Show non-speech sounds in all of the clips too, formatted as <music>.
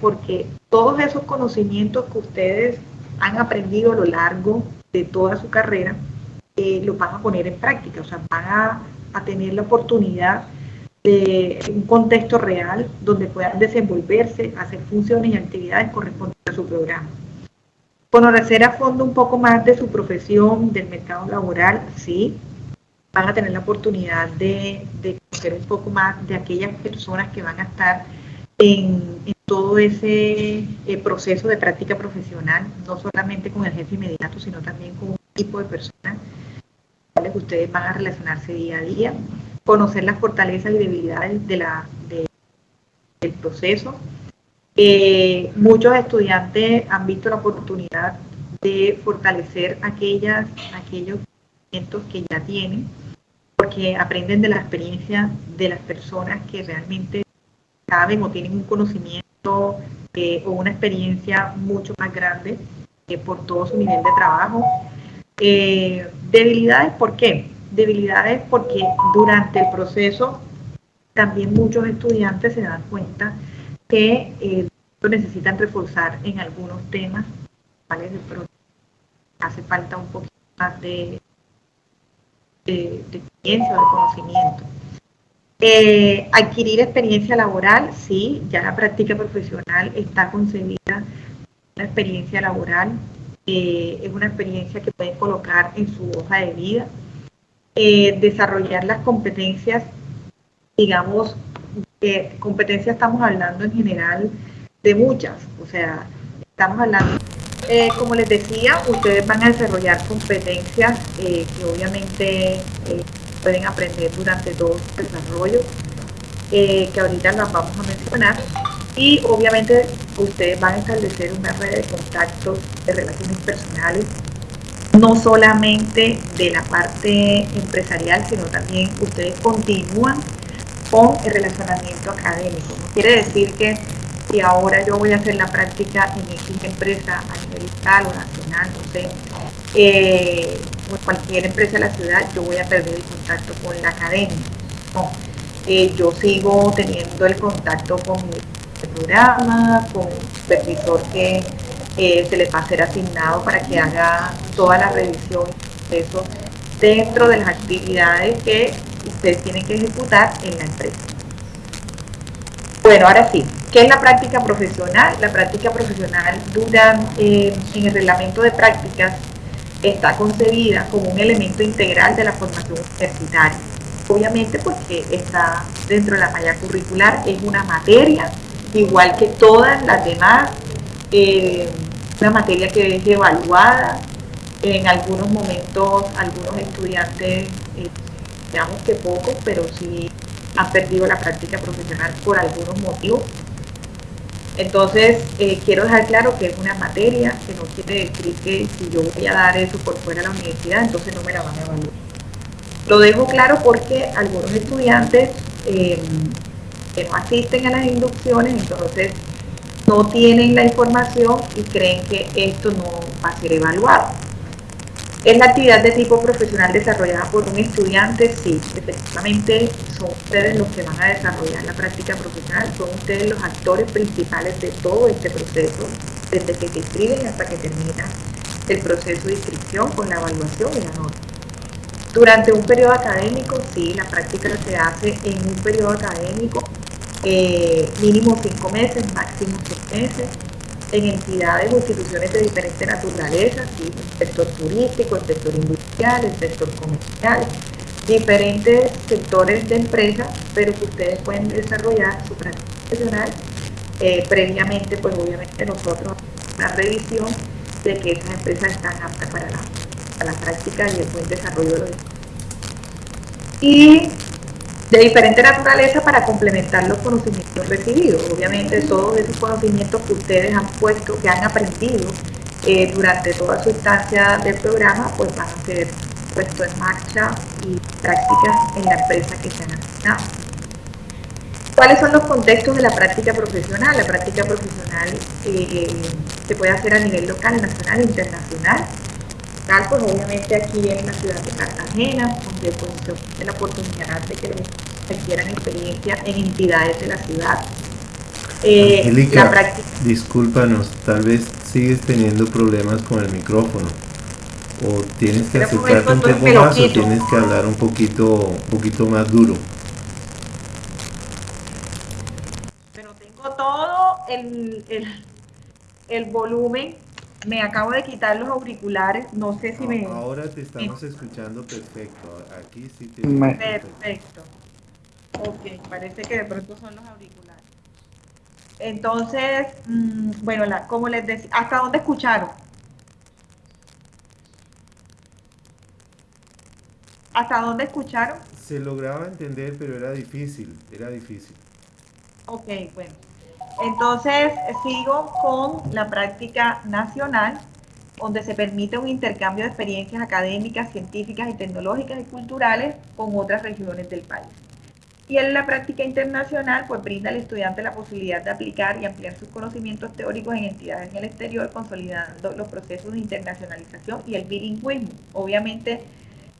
porque todos esos conocimientos que ustedes han aprendido a lo largo de toda su carrera, eh, los van a poner en práctica, o sea, van a, a tener la oportunidad de un contexto real donde puedan desenvolverse, hacer funciones y actividades correspondientes a su programa. Conocer a fondo un poco más de su profesión, del mercado laboral, sí, van a tener la oportunidad de, conocer un poco más de aquellas personas que van a estar en, todo ese eh, proceso de práctica profesional, no solamente con el jefe inmediato, sino también con un tipo de personas con las que ustedes van a relacionarse día a día, conocer las fortalezas y debilidades de la, del proceso. Eh, muchos estudiantes han visto la oportunidad de fortalecer aquellas, aquellos que ya tienen, porque aprenden de la experiencia de las personas que realmente saben o tienen un conocimiento eh, o una experiencia mucho más grande que por todo su nivel de trabajo. Eh, debilidades, ¿por qué? Debilidades porque durante el proceso también muchos estudiantes se dan cuenta que eh, necesitan reforzar en algunos temas, ¿vale? Hace falta un poquito más de, de, experiencia o de conocimiento. Eh, adquirir experiencia laboral, sí, ya la práctica profesional está concebida una experiencia laboral, eh, es una experiencia que pueden colocar en su hoja de vida, eh, desarrollar las competencias, digamos, competencias estamos hablando en general de muchas, o sea, estamos hablando como les decía, ustedes van a desarrollar competencias que obviamente pueden aprender durante todo su desarrollo, que ahorita las vamos a mencionar. Y obviamente ustedes van a establecer una red de contactos, de relaciones personales, no solamente de la parte empresarial, sino también ustedes continúan con el relacionamiento académico. No quiere decir que y ahora yo voy a hacer la práctica en X empresa a nivel local o nacional, no sé, eh, cualquier empresa de la ciudad, yo voy a perder el contacto con la academia. Eh, yo sigo teniendo el contacto con mi programa, con un supervisor que eh, se les va a ser asignado para que haga toda la revisión eso dentro de las actividades que ustedes tienen que ejecutar en la empresa. Bueno, ahora sí, ¿Qué es la práctica profesional? La práctica profesional dura en el reglamento de prácticas está concebida como un elemento integral de la formación universitaria. Obviamente porque está dentro de la malla curricular, es una materia, igual que todas las demás, eh, una materia que es evaluada. En algunos momentos, algunos estudiantes, eh, digamos que pocos, pero sí han perdido la práctica profesional por algunos motivos entonces, eh, quiero dejar claro que es una materia que no quiere decir que si yo voy a dar eso por fuera de la universidad, entonces no me la van a evaluar. Lo dejo claro porque algunos estudiantes em, que no asisten a las inducciones, entonces no tienen la información y creen que esto no va a ser evaluado. ¿Es la actividad de tipo profesional desarrollada por un estudiante? Sí, efectivamente son ustedes los que van a desarrollar la práctica profesional, son ustedes los actores principales de todo este proceso, desde que se inscriben hasta que termina el proceso de inscripción con la evaluación y la nota. Durante un periodo académico, sí, la práctica se hace en un periodo académico, eh, mínimo cinco meses, máximo seis meses, en entidades o instituciones de diferente naturaleza, el sector turístico, el sector industrial, el sector comercial, diferentes sectores de empresas, pero que ustedes pueden desarrollar su práctica profesional. Eh, previamente, pues obviamente nosotros una revisión de que esas empresas están aptas para la, la práctica y el buen desarrollo de los y de diferente naturaleza para complementar los conocimientos recibidos. Obviamente todos esos conocimientos que ustedes han puesto, que han aprendido eh, durante toda su instancia del programa, pues van a ser puestos en marcha y prácticas en la empresa que se han asignado. ¿Cuáles son los contextos de la práctica profesional? La práctica profesional eh, se puede hacer a nivel local, nacional e internacional. Tal, pues obviamente aquí en la ciudad de Cartagena, donde pues, se tiene la oportunidad de que requieran experiencia en entidades de la ciudad. Eh, Angélica, discúlpanos, tal vez sigues teniendo problemas con el micrófono. O tienes que acercarte un poco más o tienes que hablar un poquito, un poquito más duro. Pero tengo todo el, el, volumen. Me acabo de quitar los auriculares. No sé si me. Ahora te estamos escuchando perfecto. Aquí sí te. Perfecto. Ok, parece que de pronto son los auriculares. Entonces, mm, bueno, la, como les decía, ¿hasta dónde escucharon? ¿Hasta dónde escucharon? Se lograba entender, pero era difícil, era difícil. Ok, bueno. Entonces, sigo con la práctica nacional, donde se permite un intercambio de experiencias académicas, científicas y tecnológicas y culturales con otras regiones del país. Y en la práctica internacional, pues brinda al estudiante la posibilidad de aplicar y ampliar sus conocimientos teóricos en entidades en el exterior, consolidando los procesos de internacionalización y el bilingüismo. Obviamente,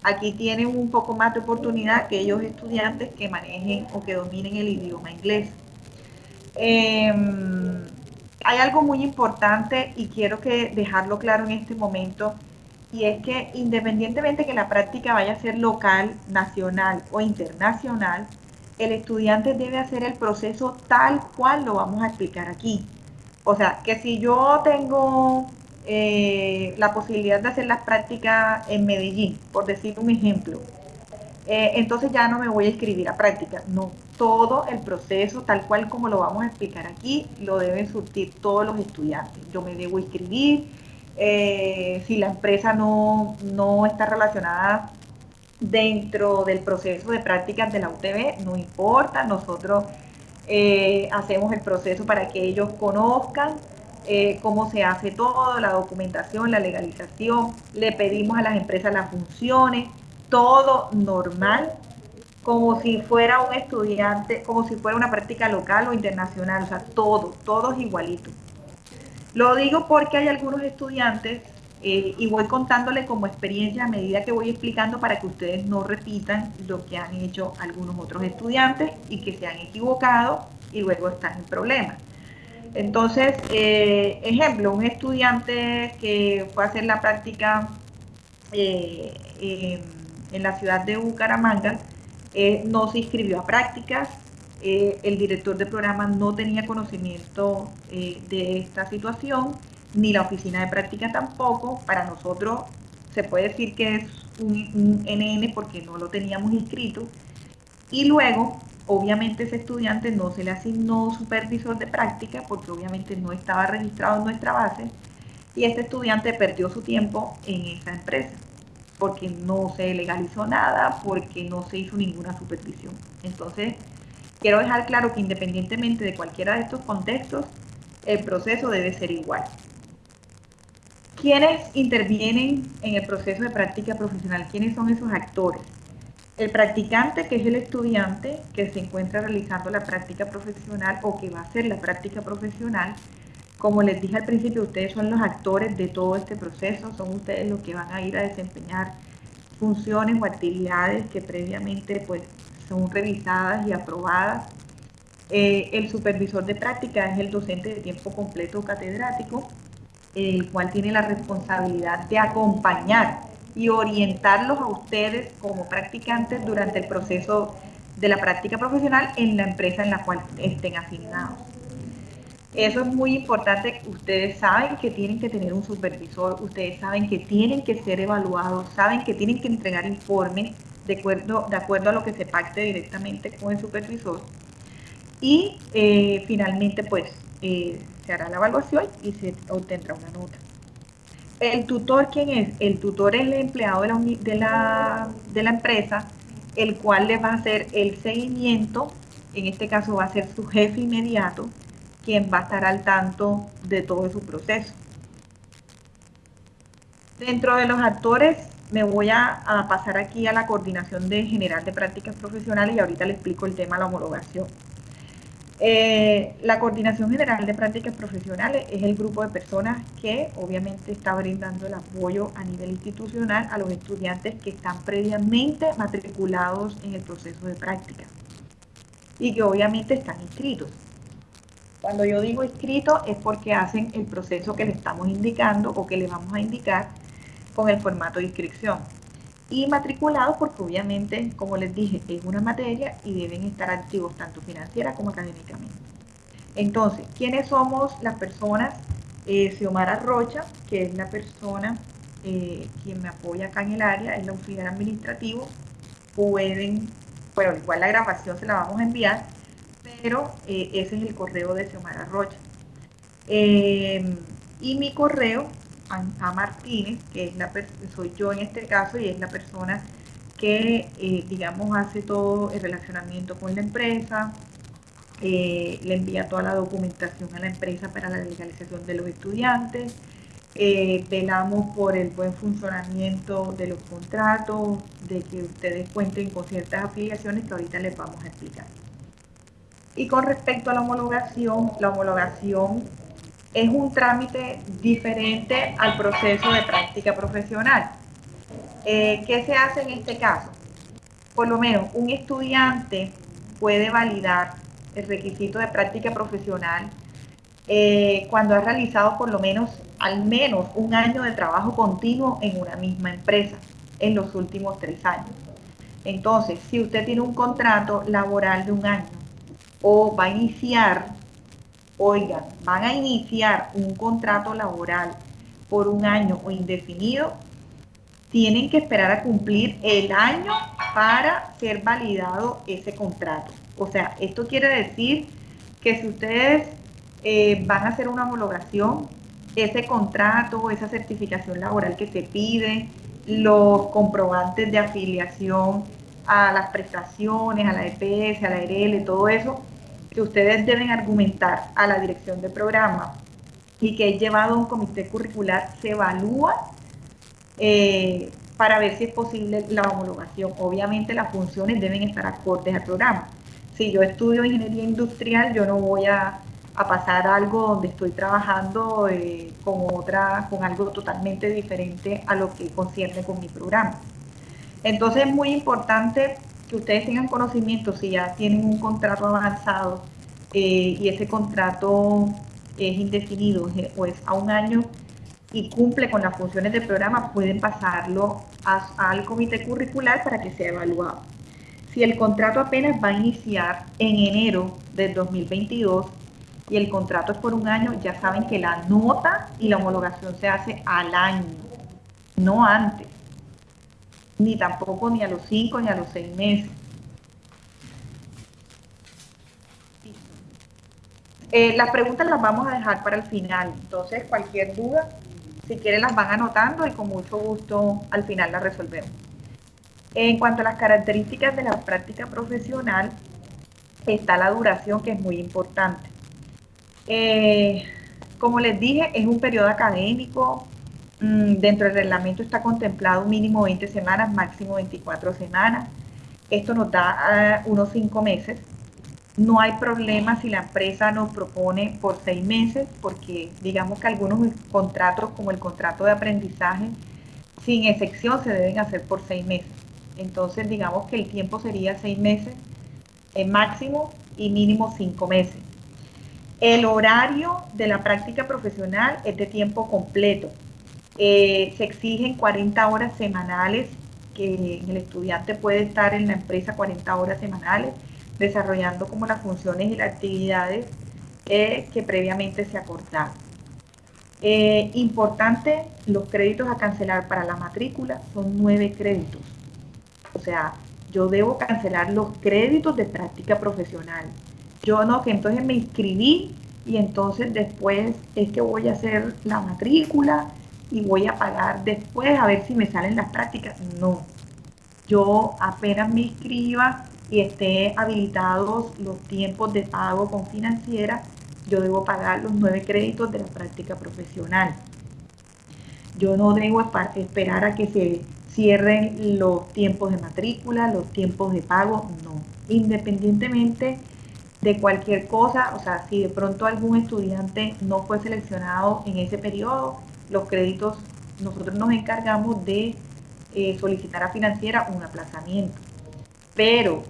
aquí tienen un poco más de oportunidad aquellos estudiantes que manejen o que dominen el idioma inglés. Em, hay algo muy importante y quiero que dejarlo claro en este momento y es que independientemente que la práctica vaya a ser local, nacional o internacional, el estudiante debe hacer el proceso tal cual lo vamos a explicar aquí. O sea, que si yo tengo eh, la posibilidad de hacer las prácticas en Medellín, por decir un ejemplo, eh, entonces ya no me voy a escribir a práctica. No, todo el proceso, tal cual como lo vamos a explicar aquí, lo deben surtir todos los estudiantes. Yo me debo inscribir. Eh, si la empresa no, no está relacionada dentro del proceso de prácticas de la UTB, no importa, nosotros eh, hacemos el proceso para que ellos conozcan eh, cómo se hace todo, la documentación, la legalización, le pedimos a las empresas las funciones, todo normal, como si fuera un estudiante, como si fuera una práctica local o internacional, o sea, todo, todo es igualito. Lo digo porque hay algunos estudiantes eh, y voy contándole como experiencia a medida que voy explicando para que ustedes no repitan lo que han hecho algunos otros estudiantes y que se han equivocado y luego están en problemas. Entonces, eh, ejemplo, un estudiante que fue a hacer la práctica eh, en la ciudad de Bucaramanga, no se inscribió a prácticas, el director de programa no tenía conocimiento de esta situación, ni la oficina de práctica tampoco. Para nosotros se puede decir que es un, NN porque no lo teníamos inscrito. Y luego, obviamente ese estudiante no se le asignó supervisor de práctica porque obviamente no estaba registrado en nuestra base y este estudiante perdió su tiempo en esa empresa porque no se legalizó nada, porque no se hizo ninguna supervisión. Entonces, quiero dejar claro que independientemente de cualquiera de estos contextos, el proceso debe ser igual. ¿Quiénes intervienen en el proceso de práctica profesional? ¿Quiénes son esos actores? El practicante, que es el estudiante que se encuentra realizando la práctica profesional o que va a hacer la práctica profesional. Como les dije al principio, ustedes son los actores de todo este proceso, son ustedes los que van a ir a desempeñar funciones o actividades que previamente pues, son revisadas y aprobadas. Eh, el supervisor de práctica es el docente de tiempo completo catedrático el cual tiene la responsabilidad de acompañar y orientarlos a ustedes como practicantes durante el proceso de la práctica profesional en la empresa en la cual estén asignados. Eso es muy importante. Ustedes saben que tienen que tener un supervisor, ustedes saben que tienen que ser evaluados, saben que tienen que entregar informes de acuerdo, de acuerdo a lo que se pacte directamente con el supervisor. Y eh, finalmente, pues, eh, se hará la evaluación y se obtendrá una nota. ¿El tutor quién es? El tutor es el empleado de la, de la, de la empresa, el cual le va a hacer el seguimiento, en este caso va a ser su jefe inmediato, quien va a estar al tanto de todo su proceso. Dentro de los actores, me voy a, pasar aquí a la coordinación de general de prácticas profesionales y ahorita le explico el tema de la homologación. Eh, la Coordinación General de Prácticas Profesionales es el grupo de personas que obviamente está brindando el apoyo a nivel institucional a los estudiantes que están previamente matriculados en el proceso de práctica y que obviamente están inscritos. Cuando yo digo inscrito es porque hacen el proceso que le estamos indicando o que le vamos a indicar con el formato de inscripción. Y matriculados porque obviamente, como les dije, es una materia y deben estar activos tanto financiera como académicamente. Entonces, ¿quiénes somos las personas? Eh, Xiomara Rocha, que es la persona eh, quien me apoya acá en el área, es el auxiliar administrativo. Pueden, bueno, igual la grabación se la vamos a enviar, pero eh, ese es el correo de Xiomara Rocha. Eh, y mi correo a, Martínez, que es la soy yo en este caso y es la persona que, digamos, hace todo el relacionamiento con la empresa, le envía toda la documentación a la empresa para la legalización de los estudiantes, eh, velamos por el buen funcionamiento de los contratos, de que ustedes cuenten con ciertas afiliaciones que ahorita les vamos a explicar. Y con respecto a la homologación, la homologación es un trámite diferente al proceso de práctica profesional. Eh, ¿Qué se hace en este caso? Por lo menos un estudiante puede validar el requisito de práctica profesional eh, cuando ha realizado por lo menos al menos un año de trabajo continuo en una misma empresa en los últimos tres años. Entonces, si usted tiene un contrato laboral de un año o va a iniciar, oigan, van a iniciar un contrato laboral por un año o indefinido, tienen que esperar a cumplir el año para ser validado ese contrato. O sea, esto quiere decir que si ustedes eh, van a hacer una homologación, ese contrato, esa certificación laboral que se pide, los comprobantes de afiliación a las prestaciones, a la EPS, a la ERL, todo eso, que ustedes deben argumentar a la dirección de programa y que es llevado a un comité curricular, se evalúa eh, para ver si es posible la homologación. Obviamente las funciones deben estar acordes al programa. Si yo estudio ingeniería industrial, yo no voy a pasar algo donde estoy trabajando eh, con otra, con algo totalmente diferente a lo que concierne con mi programa. Entonces es muy importante que ustedes tengan conocimiento si ya tienen un contrato avanzado eh, y ese contrato es indefinido o es a un año y cumple con las funciones del programa, pueden pasarlo al comité curricular para que sea evaluado. Si el contrato apenas va a iniciar en enero del 2022, y el contrato es por un año, ya saben que la nota y la homologación se hace al año, no antes, ni tampoco ni a los cinco ni a los seis meses. Eh, las preguntas las vamos a dejar para el final, entonces cualquier duda, si quieren las van anotando y con mucho gusto al final las resolvemos. En cuanto a las características de la práctica profesional, está la duración que es muy importante. Eh, como les dije, es un periodo académico. Mm, dentro del reglamento está contemplado mínimo 20 semanas, máximo 24 semanas. Esto nos da ah, unos 5 meses. No hay problema si la empresa nos propone por 6 meses, porque digamos que algunos contratos, como el contrato de aprendizaje, sin excepción se deben hacer por 6 meses. Entonces, digamos que el tiempo sería 6 meses en máximo y mínimo 5 meses. El horario de la práctica profesional es de tiempo completo. Eh, se exigen 40 horas semanales, que el estudiante puede estar en la empresa 40 horas semanales, desarrollando como las funciones y las actividades eh, que previamente se acordaron. Eh, importante, los créditos a cancelar para la matrícula son nueve créditos. O sea, yo debo cancelar los créditos de práctica profesional. Yo no, que entonces me inscribí y entonces después es que voy a hacer la matrícula y voy a pagar después a ver si me salen las prácticas. No, yo apenas me inscriba y esté habilitados los tiempos de pago con financiera, yo debo pagar los nueve créditos de la práctica profesional. Yo no debo esperar a que se cierren los tiempos de matrícula, los tiempos de pago, no. Independientemente de cualquier cosa, o sea, si de pronto algún estudiante no fue seleccionado en ese periodo, los créditos, nosotros nos encargamos de eh, solicitar a financiera un aplazamiento. Pero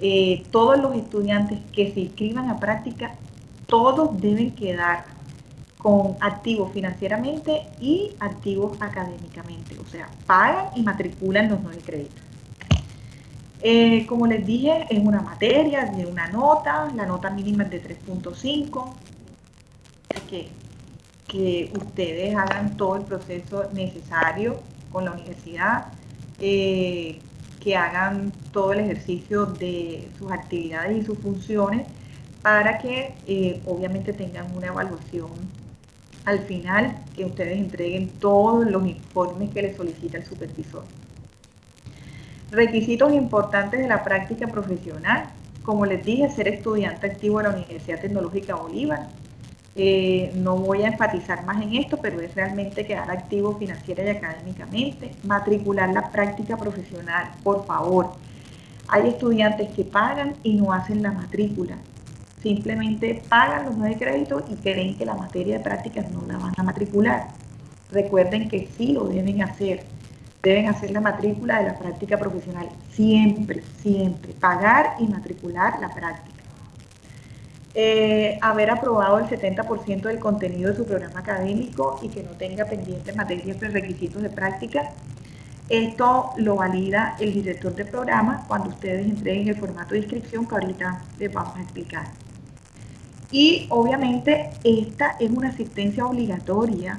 eh, todos los estudiantes que se inscriban a práctica, todos deben quedar con activos financieramente y activos académicamente, o sea, pagan y matriculan los nueve créditos. Eh, como les dije, es una materia de una nota, la nota mínima es de 3.5, que, que ustedes hagan todo el proceso necesario con la universidad, eh, que hagan todo el ejercicio de sus actividades y sus funciones para que eh, obviamente tengan una evaluación al final, que ustedes entreguen todos los informes que les solicita el supervisor. Requisitos importantes de la práctica profesional. Como les dije, ser estudiante activo de la Universidad Tecnológica Bolívar. Eh, no voy a enfatizar más en esto, pero es realmente quedar activo financiera y académicamente. Matricular la práctica profesional, por favor. Hay estudiantes que pagan y no hacen la matrícula. Simplemente pagan los nueve créditos y creen que la materia de prácticas no la van a matricular. Recuerden que sí lo deben hacer deben hacer la matrícula de la práctica profesional. Siempre, siempre. Pagar y matricular la práctica. Eh, haber aprobado el 70% del contenido de su programa académico y que no tenga pendientes materias y requisitos de práctica. Esto lo valida el director de programa cuando ustedes entreguen el formato de inscripción que ahorita les vamos a explicar. Y obviamente esta es una asistencia obligatoria,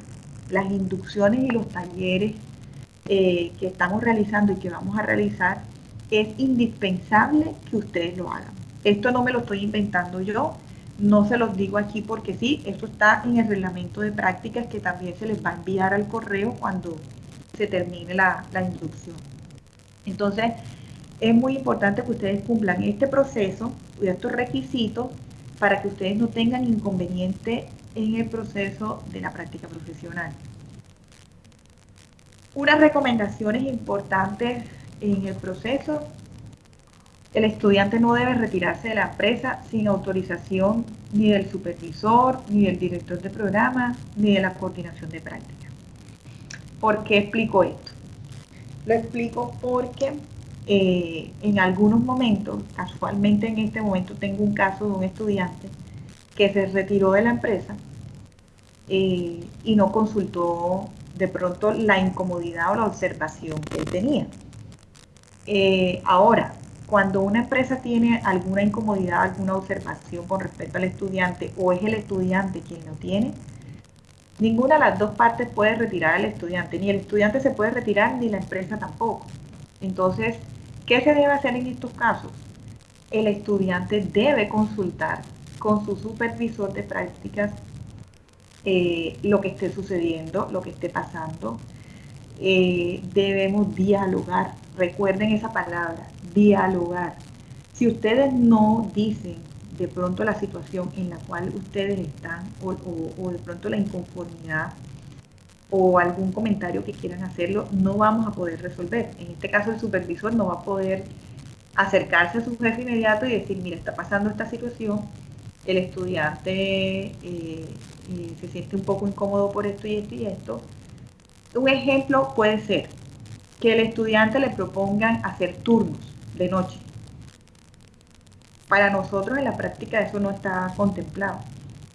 las inducciones y los talleres eh, que estamos realizando y que vamos a realizar, es indispensable que ustedes lo hagan. Esto no me lo estoy inventando yo, no se los digo aquí porque sí, esto está en el reglamento de prácticas que también se les va a enviar al correo cuando se termine la, la inducción. Entonces, es muy importante que ustedes cumplan este proceso y estos requisitos para que ustedes no tengan inconveniente en el proceso de la práctica profesional. Unas recomendaciones importantes en el proceso. El estudiante no debe retirarse de la empresa sin autorización ni del supervisor, ni del director de programa, ni de la coordinación de práctica. ¿Por qué explico esto? Lo explico porque eh, en algunos momentos, casualmente en este momento tengo un caso de un estudiante que se retiró de la empresa eh, y no consultó de pronto la incomodidad o la observación que él tenía. Eh, ahora, cuando una empresa tiene alguna incomodidad, alguna observación con respecto al estudiante o es el estudiante quien lo tiene, ninguna de las dos partes puede retirar al estudiante, ni el estudiante se puede retirar ni la empresa tampoco. Entonces, ¿qué se debe hacer en estos casos? El estudiante debe consultar con su supervisor de prácticas eh, lo que esté sucediendo, lo que esté pasando. Eh, debemos dialogar. Recuerden esa palabra, dialogar. Si ustedes no dicen de pronto la situación en la cual ustedes están o, de pronto la inconformidad o algún comentario que quieran hacerlo, no vamos a poder resolver. En este caso el supervisor no va a poder acercarse a su jefe inmediato y decir, mira, está pasando esta situación, el estudiante eh, se siente un poco incómodo por esto y esto y esto. Un ejemplo puede ser que el estudiante le propongan hacer turnos de noche. Para nosotros en la práctica eso no está contemplado.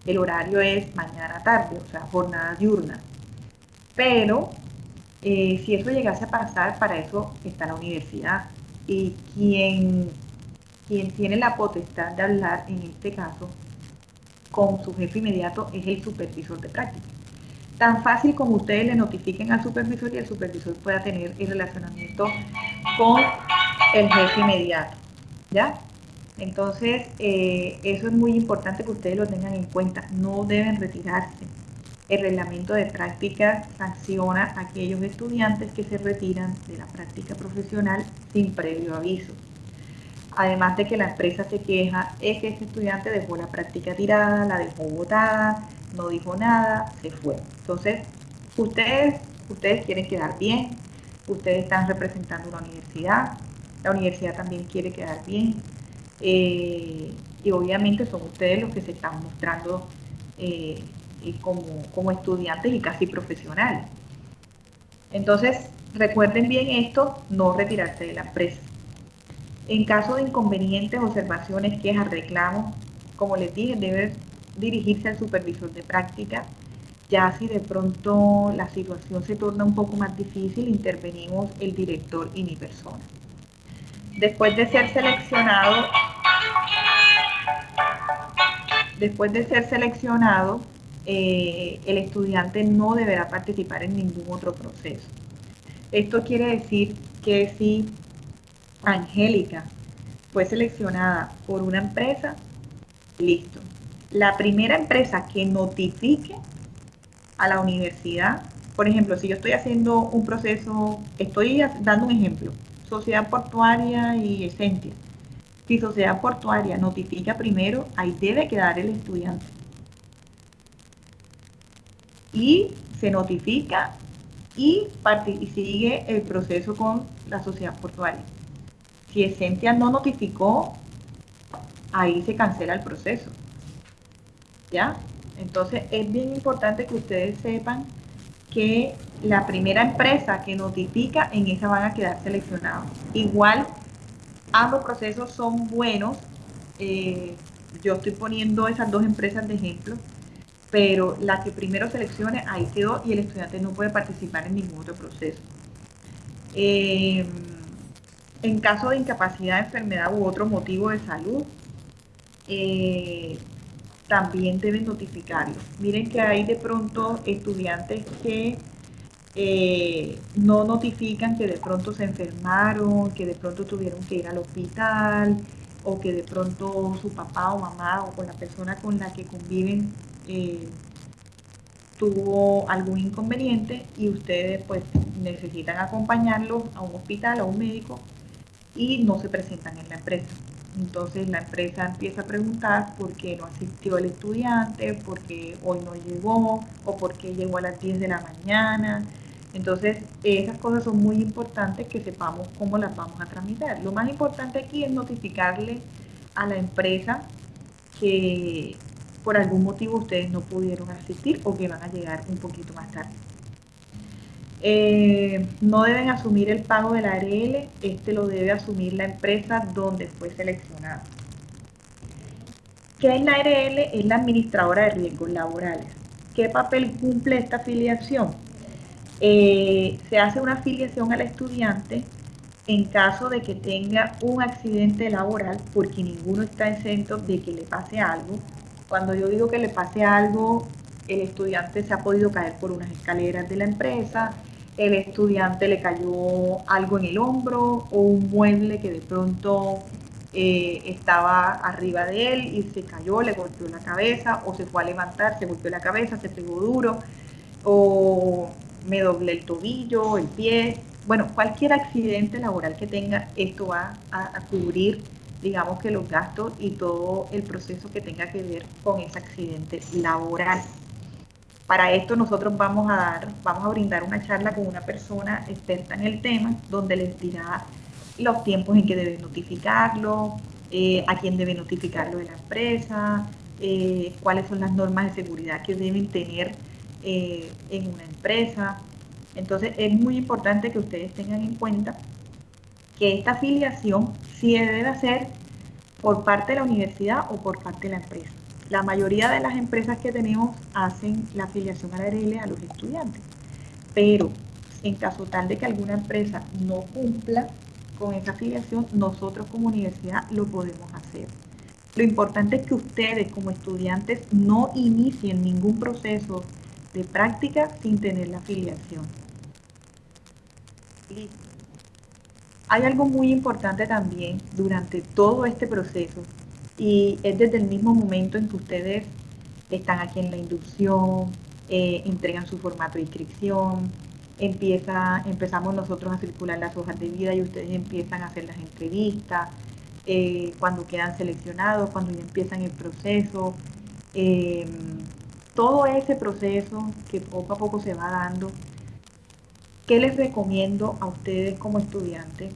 El horario es mañana-tarde, o sea, jornada diurna. Pero eh, si eso llegase a pasar, para eso está la universidad. Y quien, quien tiene la potestad de hablar en este caso con su jefe inmediato es el supervisor de práctica. Tan fácil como ustedes le notifiquen al supervisor y el supervisor pueda tener el relacionamiento con el jefe inmediato. ¿Ya? Entonces, eh, eso es muy importante que ustedes lo tengan en cuenta. No deben retirarse. El reglamento de práctica sanciona a aquellos estudiantes que se retiran de la práctica profesional sin previo aviso además de que la empresa se queja, es que este estudiante dejó la práctica tirada, la dejó botada, no dijo nada, se fue. Entonces, ustedes, ustedes quieren quedar bien, ustedes están representando una universidad, la universidad también quiere quedar bien, eh, y obviamente son ustedes los que se están mostrando eh, como, como estudiantes y casi profesionales. Entonces, recuerden bien esto, no retirarse de la empresa. En caso de inconvenientes, observaciones, quejas, reclamos, como les dije, debe dirigirse al supervisor de práctica. Ya si de pronto la situación se torna un poco más difícil, intervenimos el director y mi persona. Después de ser seleccionado, después de ser seleccionado, eh, el estudiante no deberá participar en ningún otro proceso. Esto quiere decir que si Angélica fue seleccionada por una empresa, listo. La primera empresa que notifique a la universidad, por ejemplo, si yo estoy haciendo un proceso, estoy dando un ejemplo, Sociedad Portuaria y Esencia. Si Sociedad Portuaria notifica primero, ahí debe quedar el estudiante. Y se notifica y, y sigue el proceso con la Sociedad Portuaria. Si Esencia no notificó, ahí se cancela el proceso. ¿Ya? Entonces es bien importante que ustedes sepan que la primera empresa que notifica, en esa van a quedar seleccionados. Igual, ambos procesos son buenos. Eh, yo estoy poniendo esas dos empresas de ejemplo, pero la que primero seleccione, ahí quedó y el estudiante no puede participar en ningún otro proceso. Eh, en caso de incapacidad, enfermedad u otro motivo de salud, eh, también deben notificarlo. Miren que hay de pronto estudiantes que eh, no notifican que de pronto se enfermaron, que de pronto tuvieron que ir al hospital o que de pronto su papá o mamá o con la persona con la que conviven eh, tuvo algún inconveniente y ustedes pues necesitan acompañarlos a un hospital, a un médico y no se presentan en la empresa. Entonces la empresa empieza a preguntar por qué no asistió el estudiante, por qué hoy no llegó o por qué llegó a las 10 de la mañana. Entonces esas cosas son muy importantes que sepamos cómo las vamos a tramitar. Lo más importante aquí es notificarle a la empresa que por algún motivo ustedes no pudieron asistir o que van a llegar un poquito más tarde. Eh, no deben asumir el pago del ARL, este lo debe asumir la empresa donde fue seleccionado. ¿Qué es la ARL? Es la administradora de riesgos laborales. ¿Qué papel cumple esta afiliación? Eh, se hace una afiliación al estudiante en caso de que tenga un accidente laboral, porque ninguno está exento de que le pase algo. Cuando yo digo que le pase algo, el estudiante se ha podido caer por unas escaleras de la empresa, el estudiante le cayó algo en el hombro o un mueble que de pronto eh, estaba arriba de él y se cayó, le golpeó la cabeza o se fue a levantar, se golpeó la cabeza, se pegó duro o me doblé el tobillo, el pie. Bueno, cualquier accidente laboral que tenga, esto va a cubrir, digamos que los gastos y todo el proceso que tenga que ver con ese accidente laboral. Para esto nosotros vamos a dar, vamos a brindar una charla con una persona experta en el tema, donde les dirá los tiempos en que debe notificarlo, eh, a quién debe notificarlo de la empresa, eh, cuáles son las normas de seguridad que deben tener eh, en una empresa. Entonces es muy importante que ustedes tengan en cuenta que esta afiliación sí debe hacer por parte de la universidad o por parte de la empresa. La mayoría de las empresas que tenemos hacen la afiliación a la ARL a los estudiantes, pero en caso tal de que alguna empresa no cumpla con esa afiliación, nosotros como universidad lo podemos hacer. Lo importante es que ustedes como estudiantes no inicien ningún proceso de práctica sin tener la afiliación. Hay algo muy importante también durante todo este proceso y es desde el mismo momento en que ustedes están aquí en la inducción, eh, entregan su formato de inscripción, empieza, empezamos nosotros a circular las hojas de vida y ustedes empiezan a hacer las entrevistas, eh, cuando quedan seleccionados, cuando ya empiezan el proceso, em, todo ese proceso que poco a poco se va dando, ¿qué les recomiendo a ustedes como estudiantes?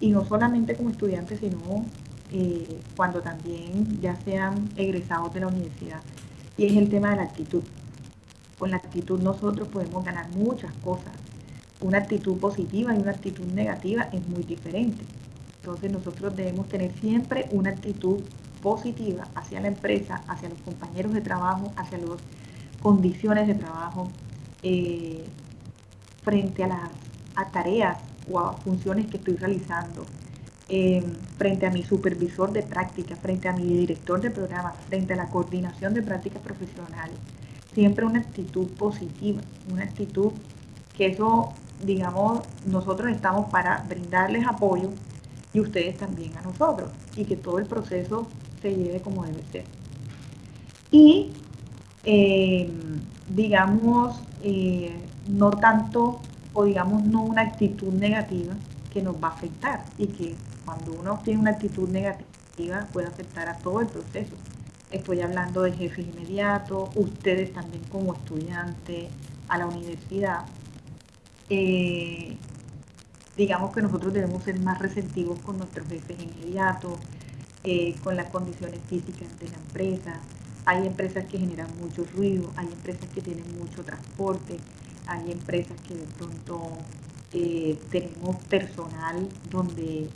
Y no solamente como estudiantes, sino eh, cuando también ya sean egresados de la universidad, y es el tema de la actitud. Con la actitud nosotros podemos ganar muchas cosas. Una actitud positiva y una actitud negativa es muy diferente. Entonces nosotros debemos tener siempre una actitud positiva hacia la empresa, hacia los compañeros de trabajo, hacia las condiciones de trabajo, eh, frente a las tareas o a funciones que estoy realizando, eh, frente a mi supervisor de práctica, frente a mi director de programa, frente a la coordinación de prácticas profesionales. Siempre una actitud positiva, una actitud que eso, digamos, nosotros estamos para brindarles apoyo y ustedes también a nosotros y que todo el proceso se lleve como debe ser. Y, eh, digamos, eh, no tanto o digamos no una actitud negativa que nos va a afectar y que cuando uno tiene una actitud negativa puede afectar a todo el proceso. Estoy hablando de jefes inmediatos, ustedes también como estudiantes, a la universidad. Eh, digamos que nosotros debemos ser más receptivos con nuestros jefes inmediatos, eh, con las condiciones físicas de la empresa. Hay empresas que generan mucho ruido, hay empresas que tienen mucho transporte, hay empresas que de pronto eh, tenemos personal donde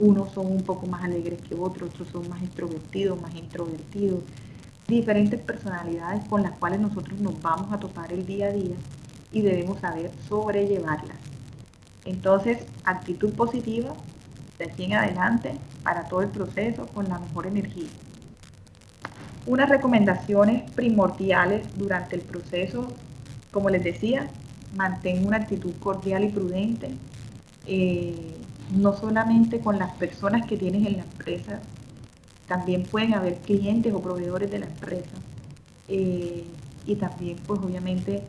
unos son un poco más alegres que otros, otros son más extrovertidos, más introvertidos, diferentes personalidades con las cuales nosotros nos vamos a topar el día a día y debemos saber sobrellevarlas. Entonces, actitud positiva de aquí en adelante para todo el proceso con la mejor energía. Unas recomendaciones primordiales durante el proceso, como les decía, mantén una actitud cordial y prudente. Eh, no solamente con las personas que tienes en la empresa, también pueden haber clientes o proveedores de la empresa. Eh, y también, pues obviamente,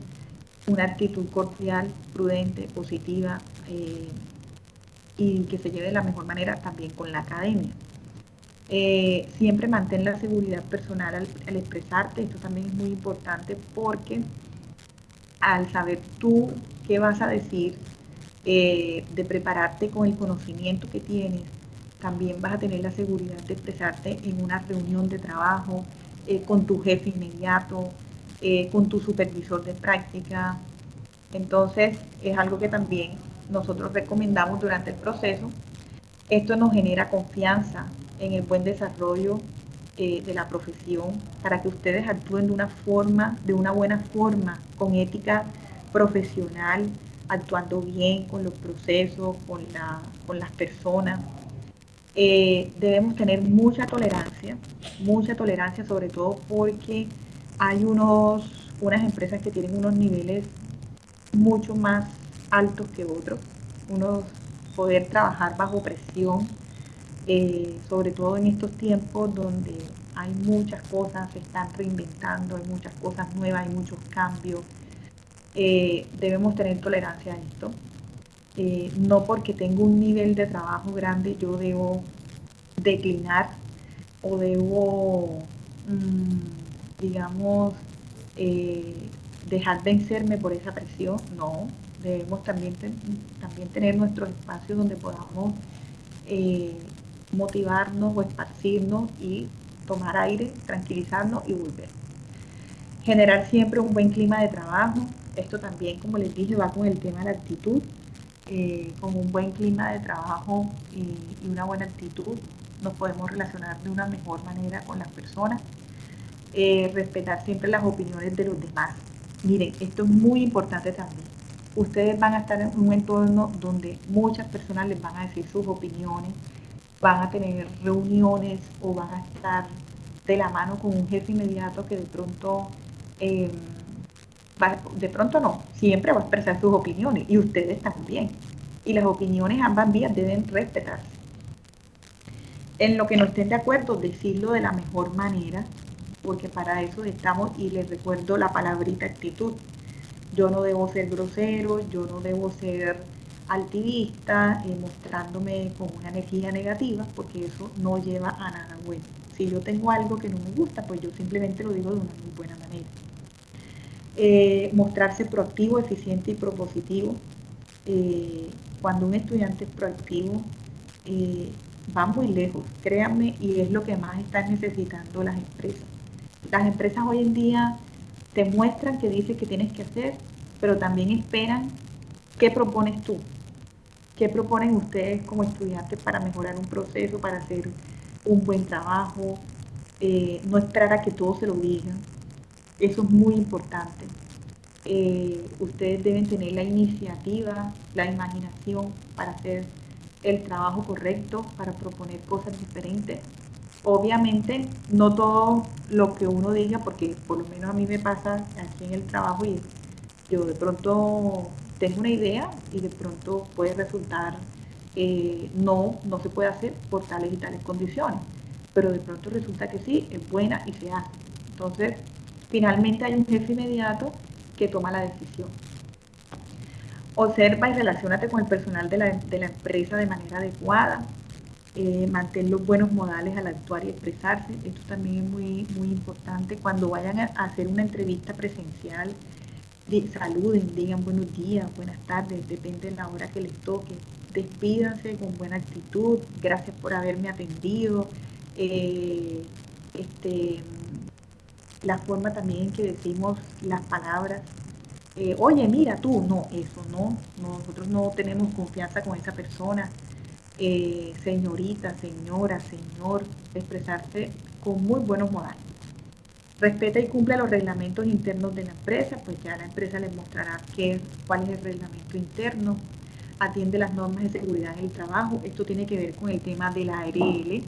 una actitud cordial, prudente, positiva eh, y que se lleve de la mejor manera también con la academia. Eh, siempre mantén la seguridad personal al, expresarte, esto también es muy importante porque al saber tú qué vas a decir, eh, de prepararte con el conocimiento que tienes, también vas a tener la seguridad de expresarte en una reunión de trabajo, eh, con tu jefe inmediato, eh, con tu supervisor de práctica. Entonces es algo que también nosotros recomendamos durante el proceso. Esto nos genera confianza en el buen desarrollo de la profesión para que ustedes actúen de una forma, de una buena forma, con ética profesional, actuando bien con los procesos, con, la, con las personas. Eh, debemos tener mucha tolerancia, mucha tolerancia sobre todo porque hay unos, unas empresas que tienen unos niveles mucho más altos que otros, unos poder trabajar bajo presión, eh, sobre todo en estos tiempos donde hay muchas cosas, se están reinventando, hay muchas cosas nuevas, hay muchos cambios, eh, debemos tener tolerancia a esto. Eh, no porque tengo un nivel de trabajo grande yo debo declinar o debo, mm, digamos, eh, dejar vencerme por esa presión. No, debemos también, también tener nuestros espacios donde podamos motivarnos o esparcirnos y tomar aire, tranquilizarnos y volver. Generar siempre un buen clima de trabajo, esto también, como les dije, va con el tema de la actitud. Eh, con un buen clima de trabajo y, una buena actitud nos podemos relacionar de una mejor manera con las personas. Eh, respetar siempre las opiniones de los demás. Miren, esto es muy importante también. Ustedes van a estar en un entorno donde muchas personas les van a decir sus opiniones, van a tener reuniones o van a estar de la mano con un jefe inmediato que de pronto eh, de pronto no, siempre va a expresar sus opiniones y ustedes también. Y las opiniones ambas vías deben respetarse. En lo que no estén de acuerdo, decirlo de la mejor manera, porque para eso estamos y les recuerdo la palabrita actitud. Yo no debo ser grosero, yo no debo ser altivista, eh, mostrándome con una energía negativa, porque eso no lleva a nada bueno. Si yo tengo algo que no me gusta, pues yo simplemente lo digo de una muy buena manera. Eh, mostrarse proactivo, eficiente y propositivo. Eh, cuando un estudiante es proactivo, eh, va muy lejos, créanme, y es lo que más están necesitando las empresas. Las empresas hoy en día te muestran que dices que tienes que hacer, pero también esperan qué propones tú, qué proponen ustedes como estudiantes para mejorar un proceso, para hacer un buen trabajo, no esperar a que todos se lo digan. Eso es muy importante. Eh, ustedes deben tener la iniciativa, la imaginación para hacer el trabajo correcto, para proponer cosas diferentes. Obviamente, no todo lo que uno diga, porque por lo menos a mí me pasa aquí en el trabajo y yo de pronto tengo una idea y de pronto puede resultar eh, no, no se puede hacer por tales y tales condiciones, pero de pronto resulta que sí, es buena y se hace. Entonces, finalmente hay un jefe inmediato que toma la decisión. Observa y relacionate con el personal de la, empresa de manera adecuada. Eh, mantén los buenos modales al actuar y expresarse. Esto también es muy, muy importante. Cuando vayan a hacer una entrevista presencial, saluden, digan buenos días, buenas tardes, depende de la hora que les toque. Despídanse con buena actitud. Gracias por haberme atendido. Eh, este, la forma también en que decimos las palabras. Eh, Oye, mira tú, no, eso no, nosotros no tenemos confianza con esa persona. Eh, señorita, señora, señor, expresarse con muy buenos modales. Respeta y cumple los reglamentos internos de la empresa, pues ya la empresa les mostrará qué, cuál es el reglamento interno. Atiende las normas de seguridad en el trabajo. Esto tiene que ver con el tema de la ARL.